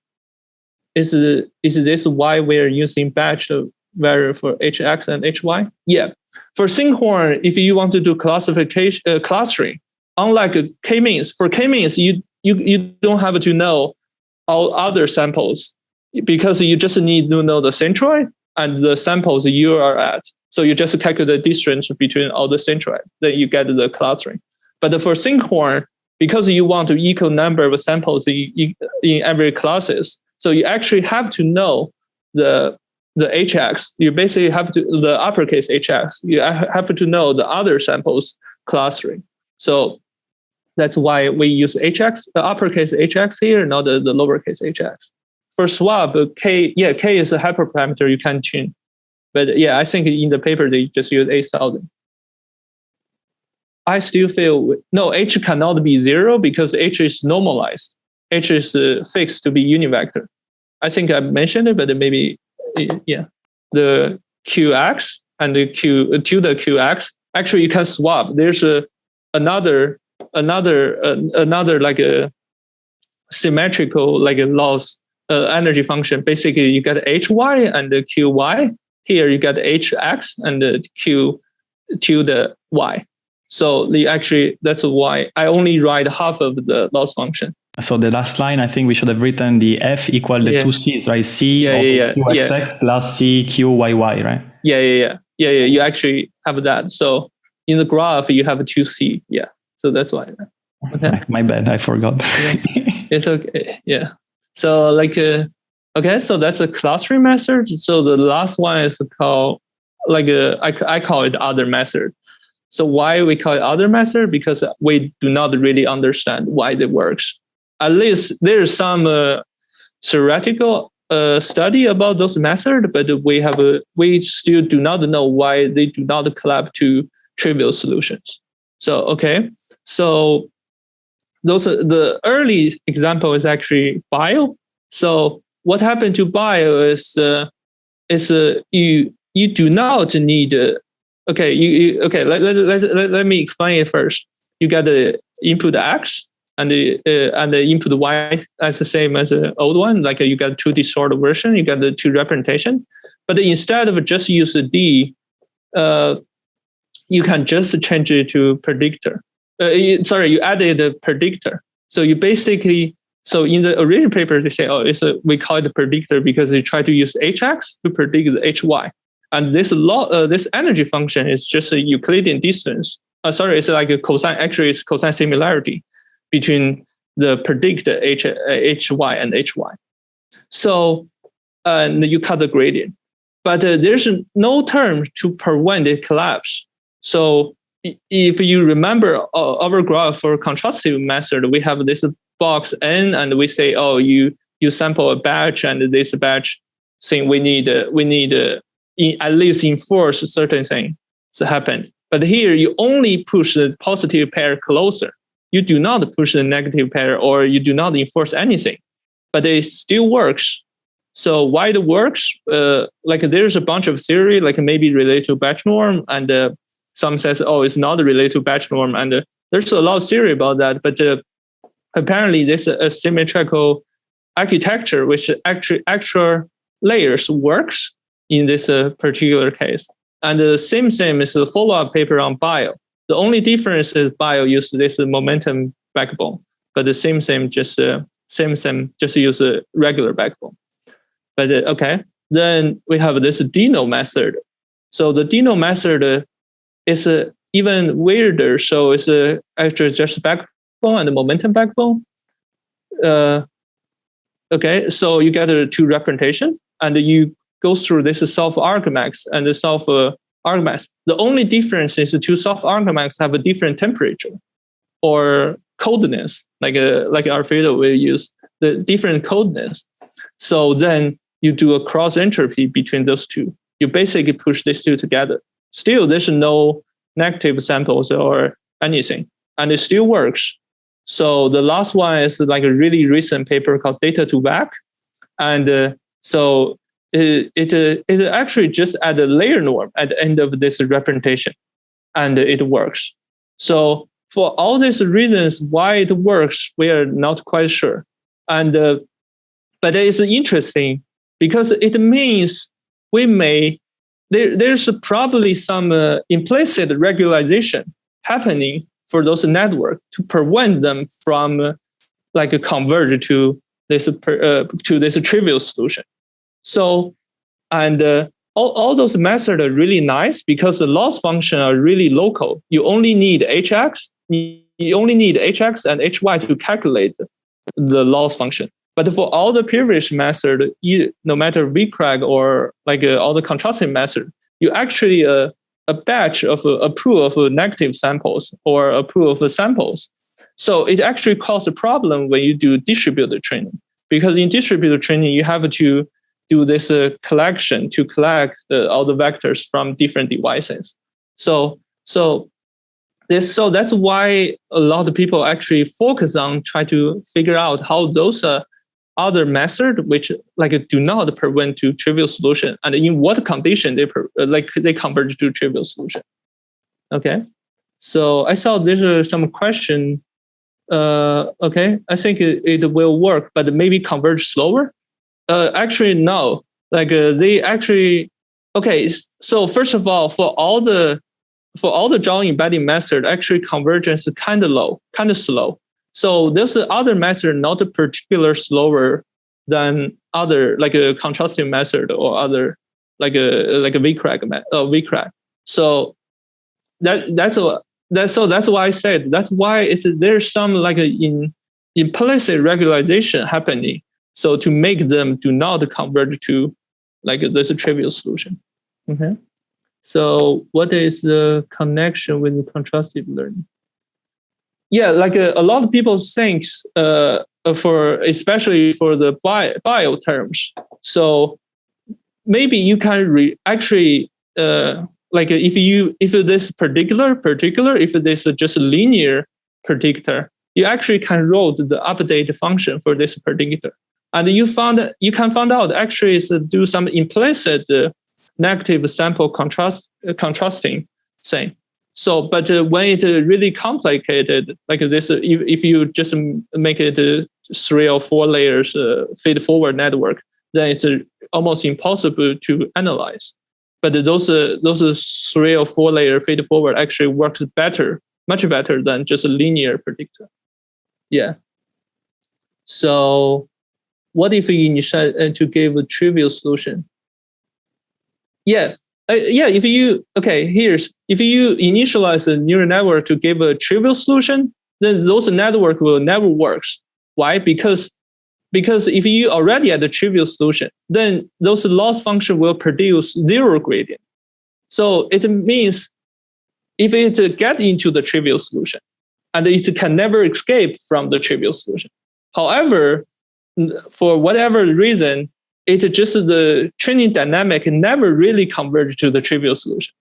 is, is this why we're using batch variable for hx and hy? Yeah. For Sinkhorn, if you want to do classification uh, clustering, unlike k-means, for k-means, you, you, you don't have to know all other samples because you just need to know the centroid and the samples you are at. So you just calculate the distance between all the centroid, then you get the clustering. But for Sinkhorn, because you want to equal number of samples in, in every classes, So you actually have to know the the hx. You basically have to the uppercase hx. You have to know the other samples clustering. So that's why we use hx, the uppercase hx here, not the, the lowercase hx. For SwAV, k yeah k is a hyperparameter you can tune, but yeah, I think in the paper they just use eight thousand. I still feel no h cannot be zero because h is normalized. h is uh, fixed to be univector. I think I mentioned it, but maybe yeah, the qx and the q to the qx actually you can swap. There's a another another uh, another like a symmetrical like a loss uh, energy function. Basically, you get hy and the qy. Here you get hx and the q to the y. So the actually that's why I only write half of the loss function. So the last line, I think we should have written the f equal the yeah. two c's, right? C yeah, yeah, qxx plus c qyy, right? Yeah, yeah, yeah, yeah, yeah. You actually have that. So in the graph, you have two c. Yeah. So that's why. Okay. My bad, I forgot. It's okay. Yeah. So like, uh, okay, so that's a clustering method. So the last one is called like uh, I, I call it other method. So why we call it other method? Because we do not really understand why it works. At least there's some uh, theoretical uh, study about those methods, but we have a, we still do not know why they do not collapse to trivial solutions. So okay, so those are, the early example is actually BYOL. So what happened to BYOL is uh, is uh, you you do not need uh, okay you, you okay let, let, let, let, me explain it first. You got the input x and the uh, and the input y as the same as the old one. Like uh, you got two distorted version, you got the two representation. But instead of just use a d, uh, you can just change it to predictor uh, sorry, you added the predictor. So you basically, so in the original paper, they say, oh, it's a, we call it a predictor because they try to use hx to predict the hy. And this law, uh, this energy function is just a Euclidean distance. Uh, sorry, it's like a cosine, actually it's cosine similarity between the predict h, hy and hy. So, and you cut the gradient. But uh, there's no term to prevent the collapse. So if you remember uh, our graph for contrastive method, we have this box n, and we say, oh, you you sample a batch, and this batch thing we need we need uh, in, at least enforce certain thing to happen. But here you only push the positive pair closer. You do not push the negative pair, or you do not enforce anything. But it still works. So why it works? Uh, like there's a bunch of theory, like maybe related to batch norm, and uh, some says, oh, it's not related to batch norm. And uh, there's a lot of theory about that. But uh, apparently this symmetrical architecture, which actually actual layers works in this uh, particular case. And the SimSiam is the follow-up paper on BYOL. The only difference is BYOL use this momentum backbone, but the SimSiam just uh, SimSiam just use a regular backbone. But uh, okay, then we have this Dino method. So the Dino method it's uh, even weirder. So it's uh, actually just backbone and the momentum backbone. Uh, okay, so you get a two representation and you go through this self argmax and the self uh, argmax. The only difference is the two self argmax have a different temperature or coldness, like a, uh, like Alfredo will use the different coldness. So then you do a cross entropy between those two. You basically push these two together still there's no negative samples or anything, and it still works. So the last one is like a really recent paper called data2vec. and uh, so it it, uh, it actually just at the layer norm at the end of this representation, and it works. So for all these reasons why it works, we are not quite sure, and uh, but it's interesting because it means we may there, there's probably some uh, implicit regularization happening for those networks to prevent them from uh, like converge to this uh, to this trivial solution. So, and uh, all, all those methods are really nice because the loss function are really local. You only need hx, you only need hx and hy to calculate the loss function. But for all the previous method, no matter VICReg or like uh, all the contrasting method, you actually uh, a batch of a, a pool of uh, negative samples or a pool of samples. So it actually causes a problem when you do distributed training because in distributed training you have to do this uh, collection to collect the, all the vectors from different devices. So so this so that's why a lot of people actually focus on try to figure out how those uh, other method which like do not prevent to trivial solution and in what condition they uh, like they converge to trivial solution. Okay, so I saw there's uh, some question. Uh, okay, I think it, it will work, but maybe converge slower. Uh, actually, no. Like uh, they actually, okay. So first of all, for all the for all the joint embedding method, actually convergence is kind of low, kind of slow. So there's other method not particular slower than other like a contrasting method or other like a like a VICReg uh, VICReg. So that that's a that so that's why I said that's why it's there's some like a in implicit regularization happening so to make them do not converge to like this trivial solution. Okay. So what is the connection with the contrastive learning? Yeah, like a, a lot of people think uh, for especially for the BYOL, BYOL terms. So maybe you can re actually uh, like if you if this particular particular if this just a linear predictor, you actually can write the update function for this predictor and you found you can find out actually is do some implicit uh, negative sample contrast uh, contrasting thing. So, but uh, when it uh, really complicated like this, uh, if, if you just make it uh, three or four layers feed forward network, then it's almost impossible to analyze. But those those three or four layer feed forward actually works better, much better than just a linear predictor. Yeah. So what if you initialize uh, to give a trivial solution? Yeah, uh, yeah. If you okay, here's if you initialize a neural network to give a trivial solution, then those network will never works. Why? Because because if you already at the trivial solution, then those loss function will produce zero gradient. So it means if it get into the trivial solution, and it can never escape from the trivial solution. However, for whatever reason, it just the training dynamic never really converged to the trivial solution.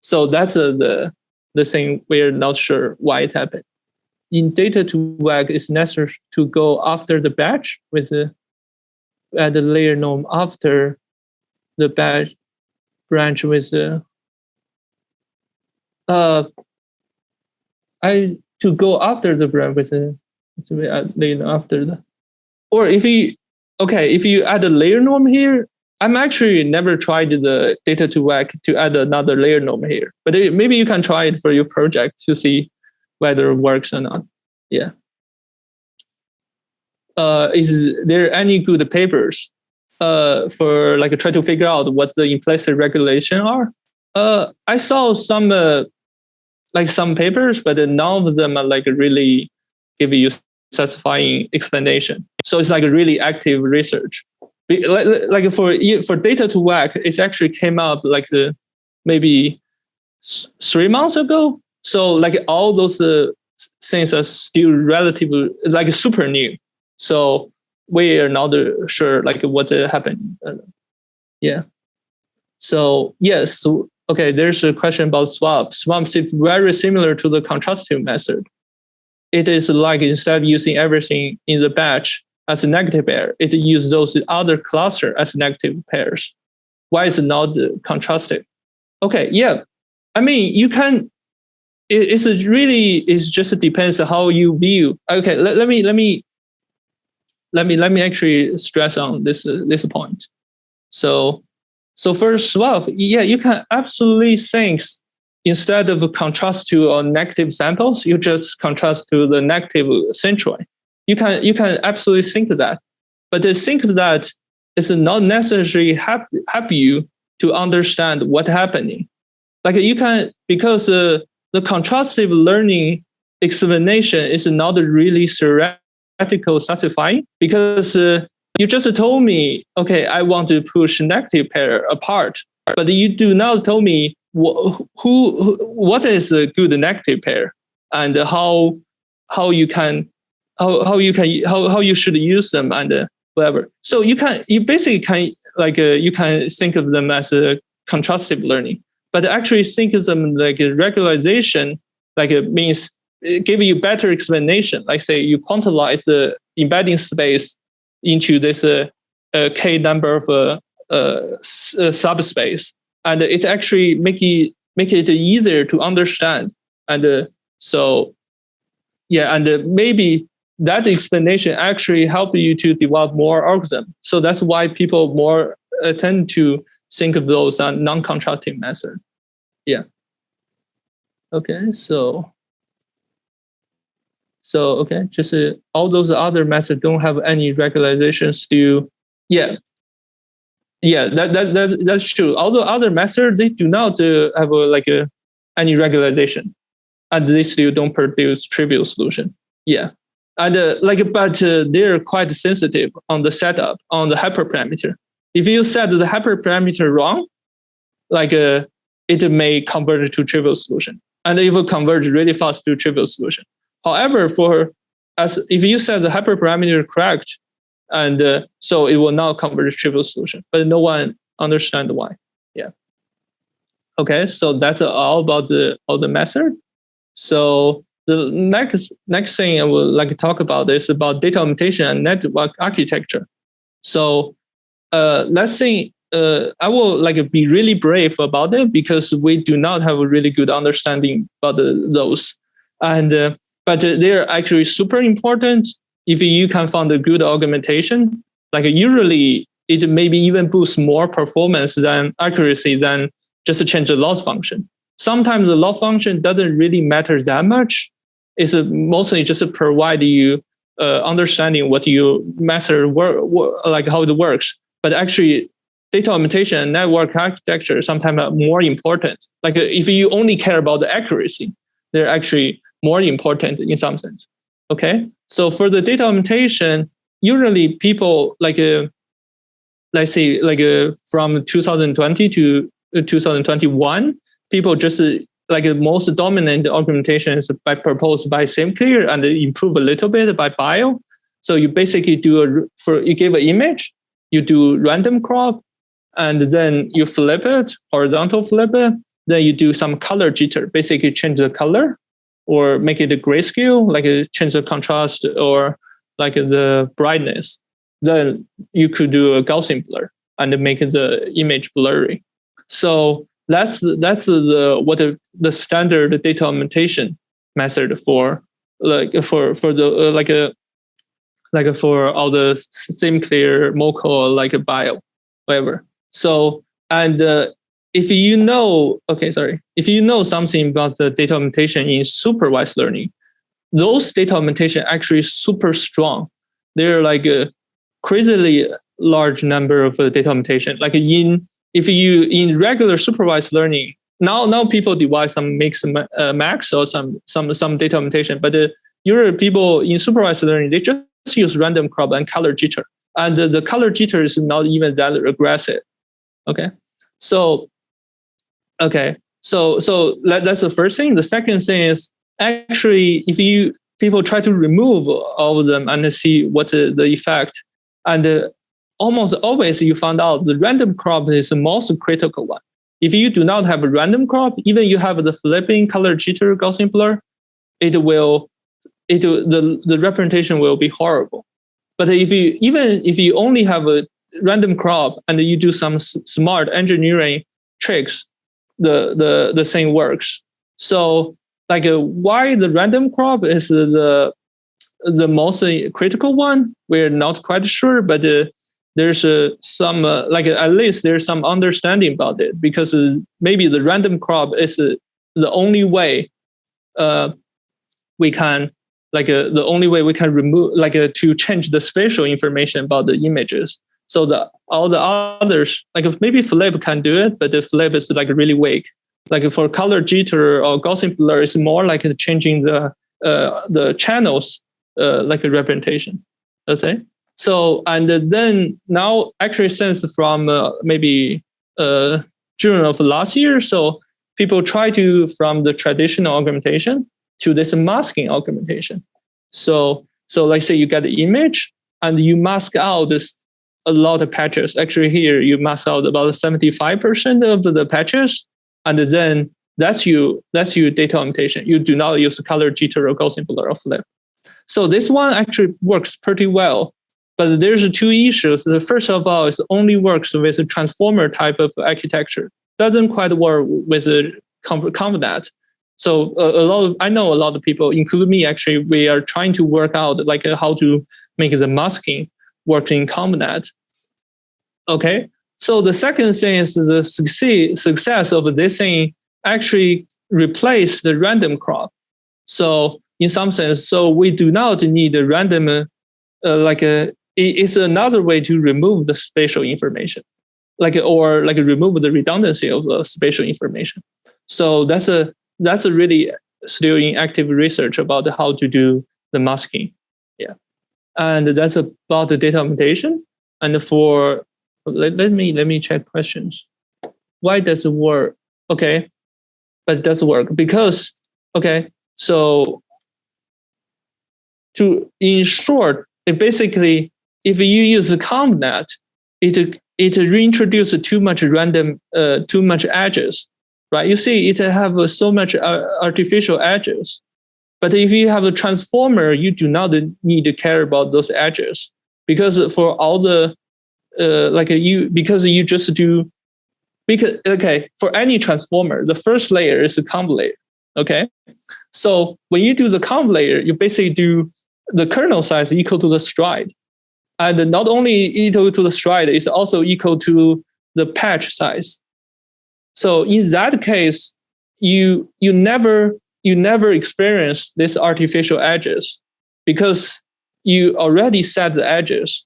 So that's uh, the the thing we're not sure why it happened. In data2vec, it's necessary to go after the batch with the add the layer norm after the batch branch with the uh I to go after the branch with the layer after the or if you okay if you add a layer norm here i'm actually never tried the data2vec to add another layer norm here. But maybe you can try it for your project to see whether it works or not. Yeah. Uh, is there any good papers uh, for like try to figure out what the implicit regulation are? Uh, i saw some uh, like some papers but none of them are like really give you satisfying explanation. So it's like a really active research. Like for for data2vec, it actually came up like the maybe three months ago. So like all those uh, things are still relatively like super new. So we are not sure like what happened. Uh, yeah. So yes, so, okay. There's a question about SwAV. SwAV is very similar to the contrastive method it is like instead of using everything in the batch as a negative pair, it uses those other cluster as negative pairs. Why is it not contrastive? Okay, yeah. I mean, you can. It, it's really it just depends how you view. Okay, let, let me let me let me let me actually stress on this uh, this point. So so for SwAV, yeah, you can absolutely think instead of contrast to uh, negative samples, you just contrast to the negative centroid. You can you can absolutely think that, but to think that is not necessarily help help you to understand what's happening. Like you can because uh, the contrastive learning explanation is not really theoretical satisfying because uh, you just told me, okay, I want to push negative pair apart, but you do not tell me wh- who, what is a good negative pair and how how you can how, how you can how, how you should use them and uh, whatever. So you can you basically can like uh, you can think of them as a contrastive learning, but actually think of them like a regularization, like it means it give you better explanation. Like say you quantize the embedding space into this uh, uh, k number of uh, uh, uh, subspace, and it actually make it make it easier to understand. And uh, so, yeah, and uh, maybe that explanation actually help you to develop more algorithm. So that's why people more uh, tend to think of those uh, non-contrasting method. Yeah. Okay, so so okay, just uh, all those other methods don't have any regularization still. Yeah, yeah, that, that, that that's true. All the other methods they do not uh, have uh, like a, any regularization, and they still don't produce trivial solution. Yeah, and uh, like but uh, they're quite sensitive on the setup on the hyperparameter. If you set the hyperparameter wrong, like uh, it may convert to trivial solution, and it will converge really fast to trivial solution. However, for as if you set the hyperparameter correct, and uh, so it will not converge to trivial solution, but no one understand why. Yeah. Okay, so that's all about the all the method. So the next next thing I would like to talk about is about data augmentation and network architecture. So uh, let's say uh, I will like be really brave about it because we do not have a really good understanding about those. And uh, but they're actually super important if you can find a good augmentation. Like usually it maybe even boosts more performance than accuracy than just to change the loss function. Sometimes the loss function doesn't really matter that much. It's mostly just to provide you uh, understanding what your method work, like how it works. But actually, data augmentation and network architecture sometimes are more important. Like if you only care about the accuracy, they're actually more important in some sense. Okay, so for the data augmentation, usually people like uh, let's say like uh, from 2020 to uh, 2021, people just uh, like the most dominant augmentation is by proposed by SimCLR and improve a little bit by BYOL. So you basically do a for you give an image, you do random crop, and then you flip it horizontal flip it. Then you do some color jitter, basically change the color or make it a grayscale, like change the contrast or like the brightness, then you could do a Gaussian blur and make the image blurry. So that's that's the what the, the standard data augmentation method for like for for the uh, like a like for all the SimCLR, MoCo, like a BYOL, whatever. So and uh, if you know, okay, sorry, if you know something about the data augmentation in supervised learning, those data augmentation actually super strong. They're like a crazily large number of uh, data augmentation. Like in if you in regular supervised learning, now now people devise some mix uh, max or some some some data augmentation, but uh, usually people in supervised learning they just use random crop and color jitter, and the, color jitter is not even that aggressive. Okay, so Okay, so so that, that's the first thing. The second thing is actually if you people try to remove all of them and see what the, the effect, and uh, almost always you find out the random crop is the most critical one. If you do not have a random crop, even you have the flipping color jitter Gaussian blur, it will it the the representation will be horrible. But if you even if you only have a random crop and you do some smart engineering tricks, the the the thing works. So like uh, why the random crop is the the most critical one, we're not quite sure, but uh, there's uh, some uh, like at least there's some understanding about it because uh, maybe the random crop is uh, the only way we can like the only way we can remove like to change the spatial information about the images so the all the others, like maybe Flip can do it, but the Flip is like really weak. Like for color jitter or Gaussian blur, it's more like changing the uh, the channels uh, like a representation. Okay. So and then now actually since from uh, maybe uh, June of last year, so people try to from the traditional augmentation to this masking augmentation. So so let's say you get the image and you mask out this a lot of patches. Actually here you mask out about 75% of the patches and then that's you that's your data augmentation. You do not use color jitter or Gaussian blur or flip. So this one actually works pretty well but there's two issues. The first of all it only works with a transformer type of architecture. Doesn't quite work with a ConvNet. So a, lot of I know a lot of people, including me, actually, we are trying to work out like uh, how to make the masking work in ConvNet. Okay. So the second thing is the success of this thing actually replace the random crop. So in some sense, so we do not need a random uh, like a it's another way to remove the spatial information, like or like remove the redundancy of the spatial information. So that's a that's a really still in active research about how to do the masking. Yeah, and that's about the data augmentation. And for let, let me let me check questions. Why does it work? Okay, but it does work because okay. So to in short, it basically if you use the ConvNet, it it reintroduces too much random, uh, too much edges, right? You see, it have so much uh, artificial edges. But if you have a transformer, you do not need to care about those edges because for all the uh, like you because you just do because okay for any transformer the first layer is a conv layer okay so when you do the conv layer you basically do the kernel size equal to the stride and not only equal to the stride, it's also equal to the patch size. So in that case, you you never you never experience these artificial edges because you already set the edges.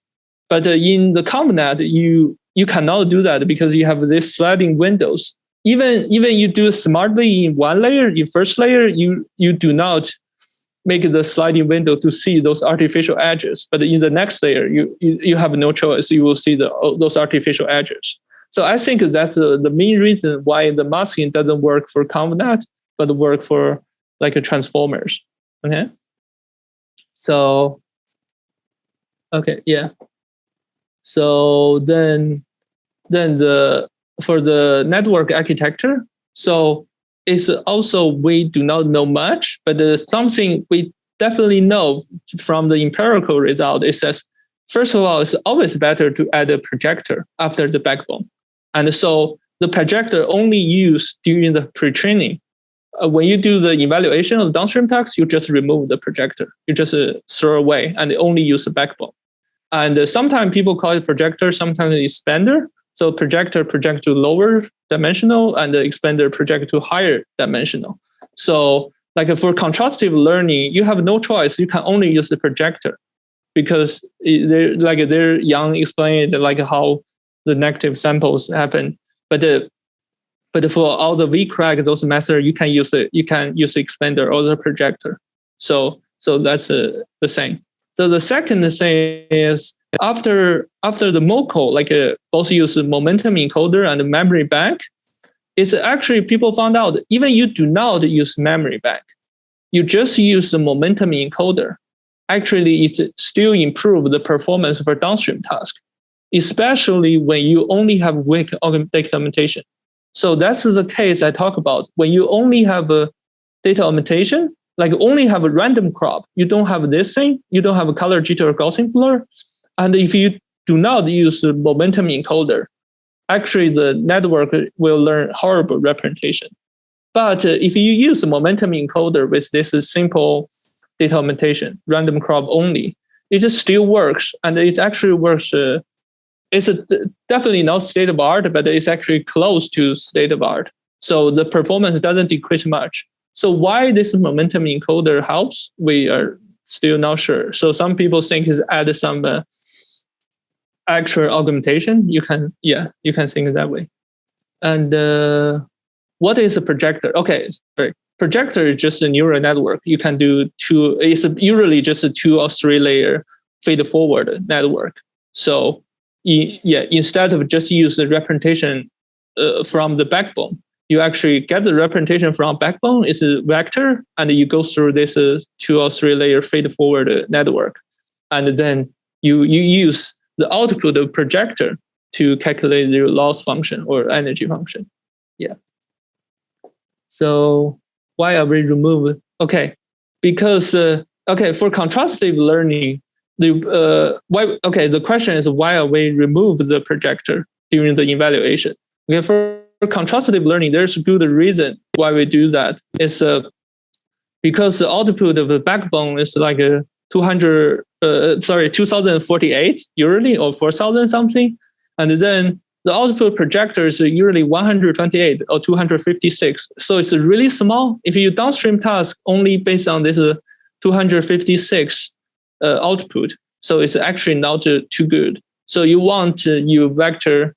But in the ConvNet, you you cannot do that because you have these sliding windows. Even even you do smartly in one layer, in first layer, you you do not make the sliding window to see those artificial edges. But in the next layer, you, you, you have no choice. You will see the, those artificial edges. So I think that's uh, the main reason why the masking doesn't work for ConvNet, but work for like a transformers. Okay. So, okay, yeah. So then, then the for the network architecture, so is also we do not know much, but something we definitely know from the empirical result is that first of all, it's always better to add a projector after the backbone. And so the projector only used during the pre-training. Uh, when you do the evaluation of the downstream task, you just remove the projector. You just uh, throw away and only use the backbone. And uh, sometimes people call it projector, sometimes it's expander. So projector project to lower dimensional and the expander project to higher dimensional. So like for contrastive learning, you have no choice. You can only use the projector because they're like they're Yann explained like how the negative samples happen. But the but for all the VICReg, those methods, you can use it. You can use the expander or the projector. So so that's uh, the thing. So the second thing is after after the MoCo, like uh, both use momentum encoder and memory bank, it's actually people found out even you do not use memory bank, you just use the momentum encoder. Actually, it still improve the performance for downstream task, especially when you only have weak data augmentation. So that's the case I talk about. When you only have a data augmentation, like only have a random crop, you don't have this thing, you don't have a color jitter or Gaussian blur, and if you do not use the momentum encoder, actually the network will learn horrible representation. But uh, if you use a momentum encoder with this simple data augmentation, random crop only, it just still works. And it actually works. Uh, it's a, definitely not state of art, but it's actually close to state of art. So the performance doesn't decrease much. So why this momentum encoder helps, we are still not sure. So some people think is add some uh, actual augmentation, you can, yeah, you can think that way. And uh, what is a projector? Okay, sorry. projector is just a neural network. You can do two, it's usually just a two or three layer feed forward network. So yeah, instead of just use the representation uh, from the backbone, you actually get the representation from backbone. It's a vector, and you go through this uh, two or three layer feed forward network, and then you you use the output of projector to calculate the loss function or energy function. Yeah. So why are we remove? Okay, because uh, okay for contrastive learning, the uh, why okay the question is why are we remove the projector during the evaluation? Okay, for, for contrastive learning, there's a good reason why we do that. It's uh, because the output of the backbone is like a 200 uh, sorry 2048 usually or 4000 something. And then the output projector is usually 128 or 256 so it's really small. If you downstream task only based on this uh, 256 uh, output so it's actually not uh, too good. So you want uh, your vector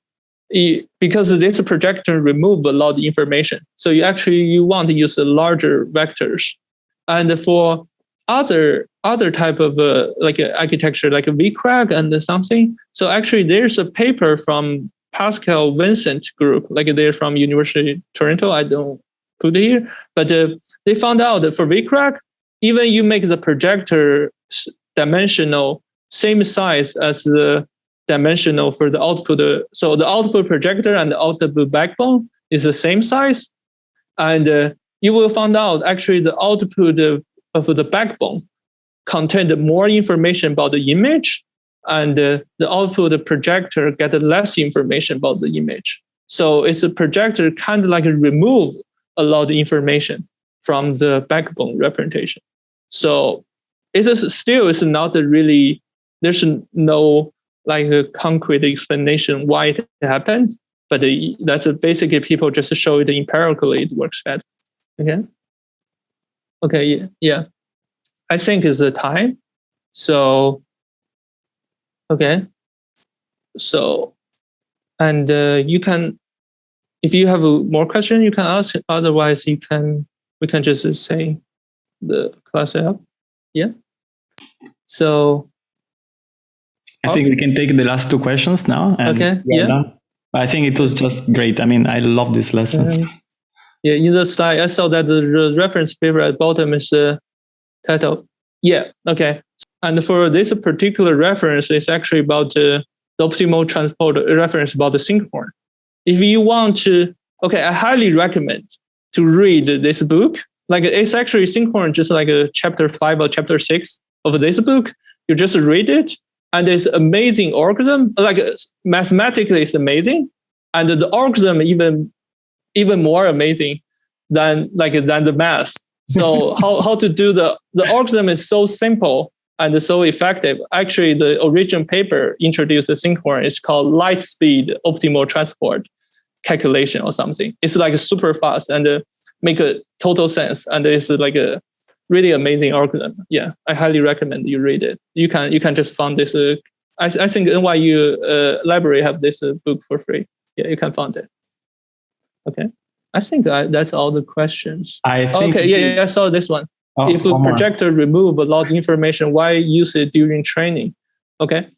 because this projector remove a lot of information. So you actually you want to use larger vectors. And for other other type of uh, like a architecture like a VICReg and something. So actually there's a paper from Pascal Vincent group, like they're from University Toronto. I don't put it here, but uh, they found out that for VICReg, even you make the projector dimensional same size as the dimensional for the output. Uh, so the output projector and the output backbone is the same size. And uh, you will find out actually the output of the backbone contained more information about the image and uh, the output the projector get less information about the image. So it's a projector kind of like remove a lot of information from the backbone representation. So it's still it's not really there's no like a concrete explanation why it happened, but that's basically people just show it empirically it works better. Okay. Okay, yeah, yeah. I think it's the time. So, okay. So, and uh, you can, if you have a more question, you can ask. Otherwise, you can, we can just uh, say the class up. Yeah. So. I think we can take the last two questions now. okay. Yeah. Done. I think it was just great. I mean, I love this lesson. Um, Yeah, in the slide, I saw that the reference paper at bottom is uh, title. Yeah, okay. And for this particular reference, it's actually about uh, the optimal transport reference about the Sinkhorn. If you want to, okay, I highly recommend to read this book. Like it's actually Sinkhorn, just like a chapter five or chapter six of this book. You just read it, and it's amazing algorithm. Like mathematically, it's amazing, and the algorithm even even more amazing than like than the math. So how, how to do the the algorithm is so simple and so effective. Actually, the original paper introduced a Sinkhorn. It's called light speed optimal transport calculation or something. It's like super fast and uh, make a total sense. And it's like a really amazing algorithm. Yeah, I highly recommend you read it. You can you can just find this. Uh, I I think NYU uh, library have this uh, book for free. Yeah, you can find it. Okay. I think I, that's all the questions. I think okay, yeah, yeah, I saw this one. Oh, if a projector remove a lot of information, why use it during training? Okay,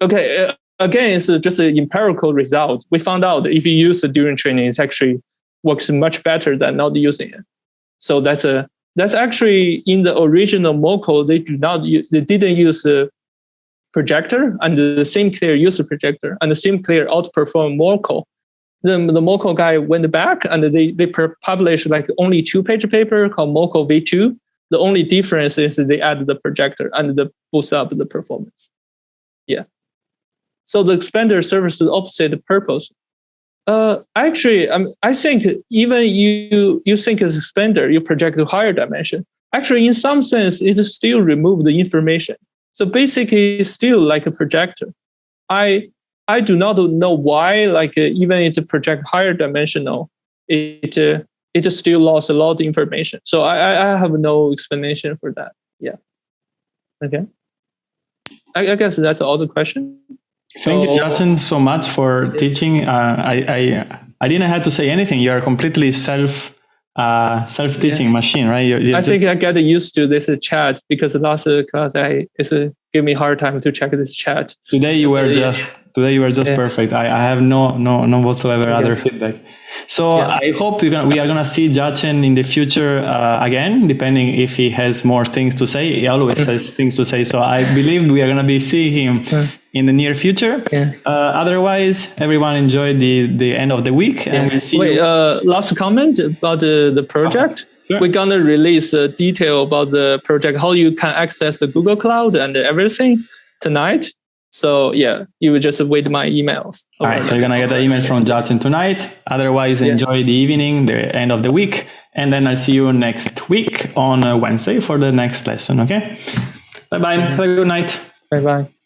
okay. Uh, again, it's just an empirical result. We found out if you use it during training, it actually works much better than not using it. So that's a that's actually in the original MoCo. They do not they didn't use a projector, and the SimCLR use a projector, and the SimCLR outperform MoCo the, the MoCo guy went back and they, they published like only two page paper called MoCo V2. The only difference is they added the projector and the boost up the performance. Yeah. So the expander serves the opposite purpose. Uh, actually, um, I think even you you think as expander, you project to higher dimension. Actually, in some sense, it still remove the information. So basically, it's still like a projector. I I do not know why, like uh, even it project higher dimensional, it uh, it still lost a lot of information. So I I have no explanation for that. Yeah. Okay. I, I guess that's all the question. Thank so, you, Jiachen, so much for teaching. Uh, I, I I didn't have to say anything. You are completely self uh, self-teaching yeah. machine, right? You're, you're I think I get used to this chat because last class I it's a, give me hard time to check this chat. Today you were just today you were just yeah. perfect. I, I have no no no whatsoever okay. other feedback. So yeah. I hope gonna, we are gonna see Jiachen in the future uh, again, depending if he has more things to say. He always mm. has things to say. So I believe we are gonna be seeing him mm. in the near future. Yeah. Uh, otherwise, everyone enjoy the the end of the week, and we see. Wait, uh, last comment about the the project. Sure. We're gonna release a detail about the project, how you can access the Google Cloud and everything tonight. So yeah, you would just wait my emails. All right, so you're gonna get the email from Jiachen tonight. Otherwise, yeah. enjoy the evening, the end of the week, and then I'll see you next week on uh, Wednesday for the next lesson. Okay. Bye bye. Have a good night. Bye bye.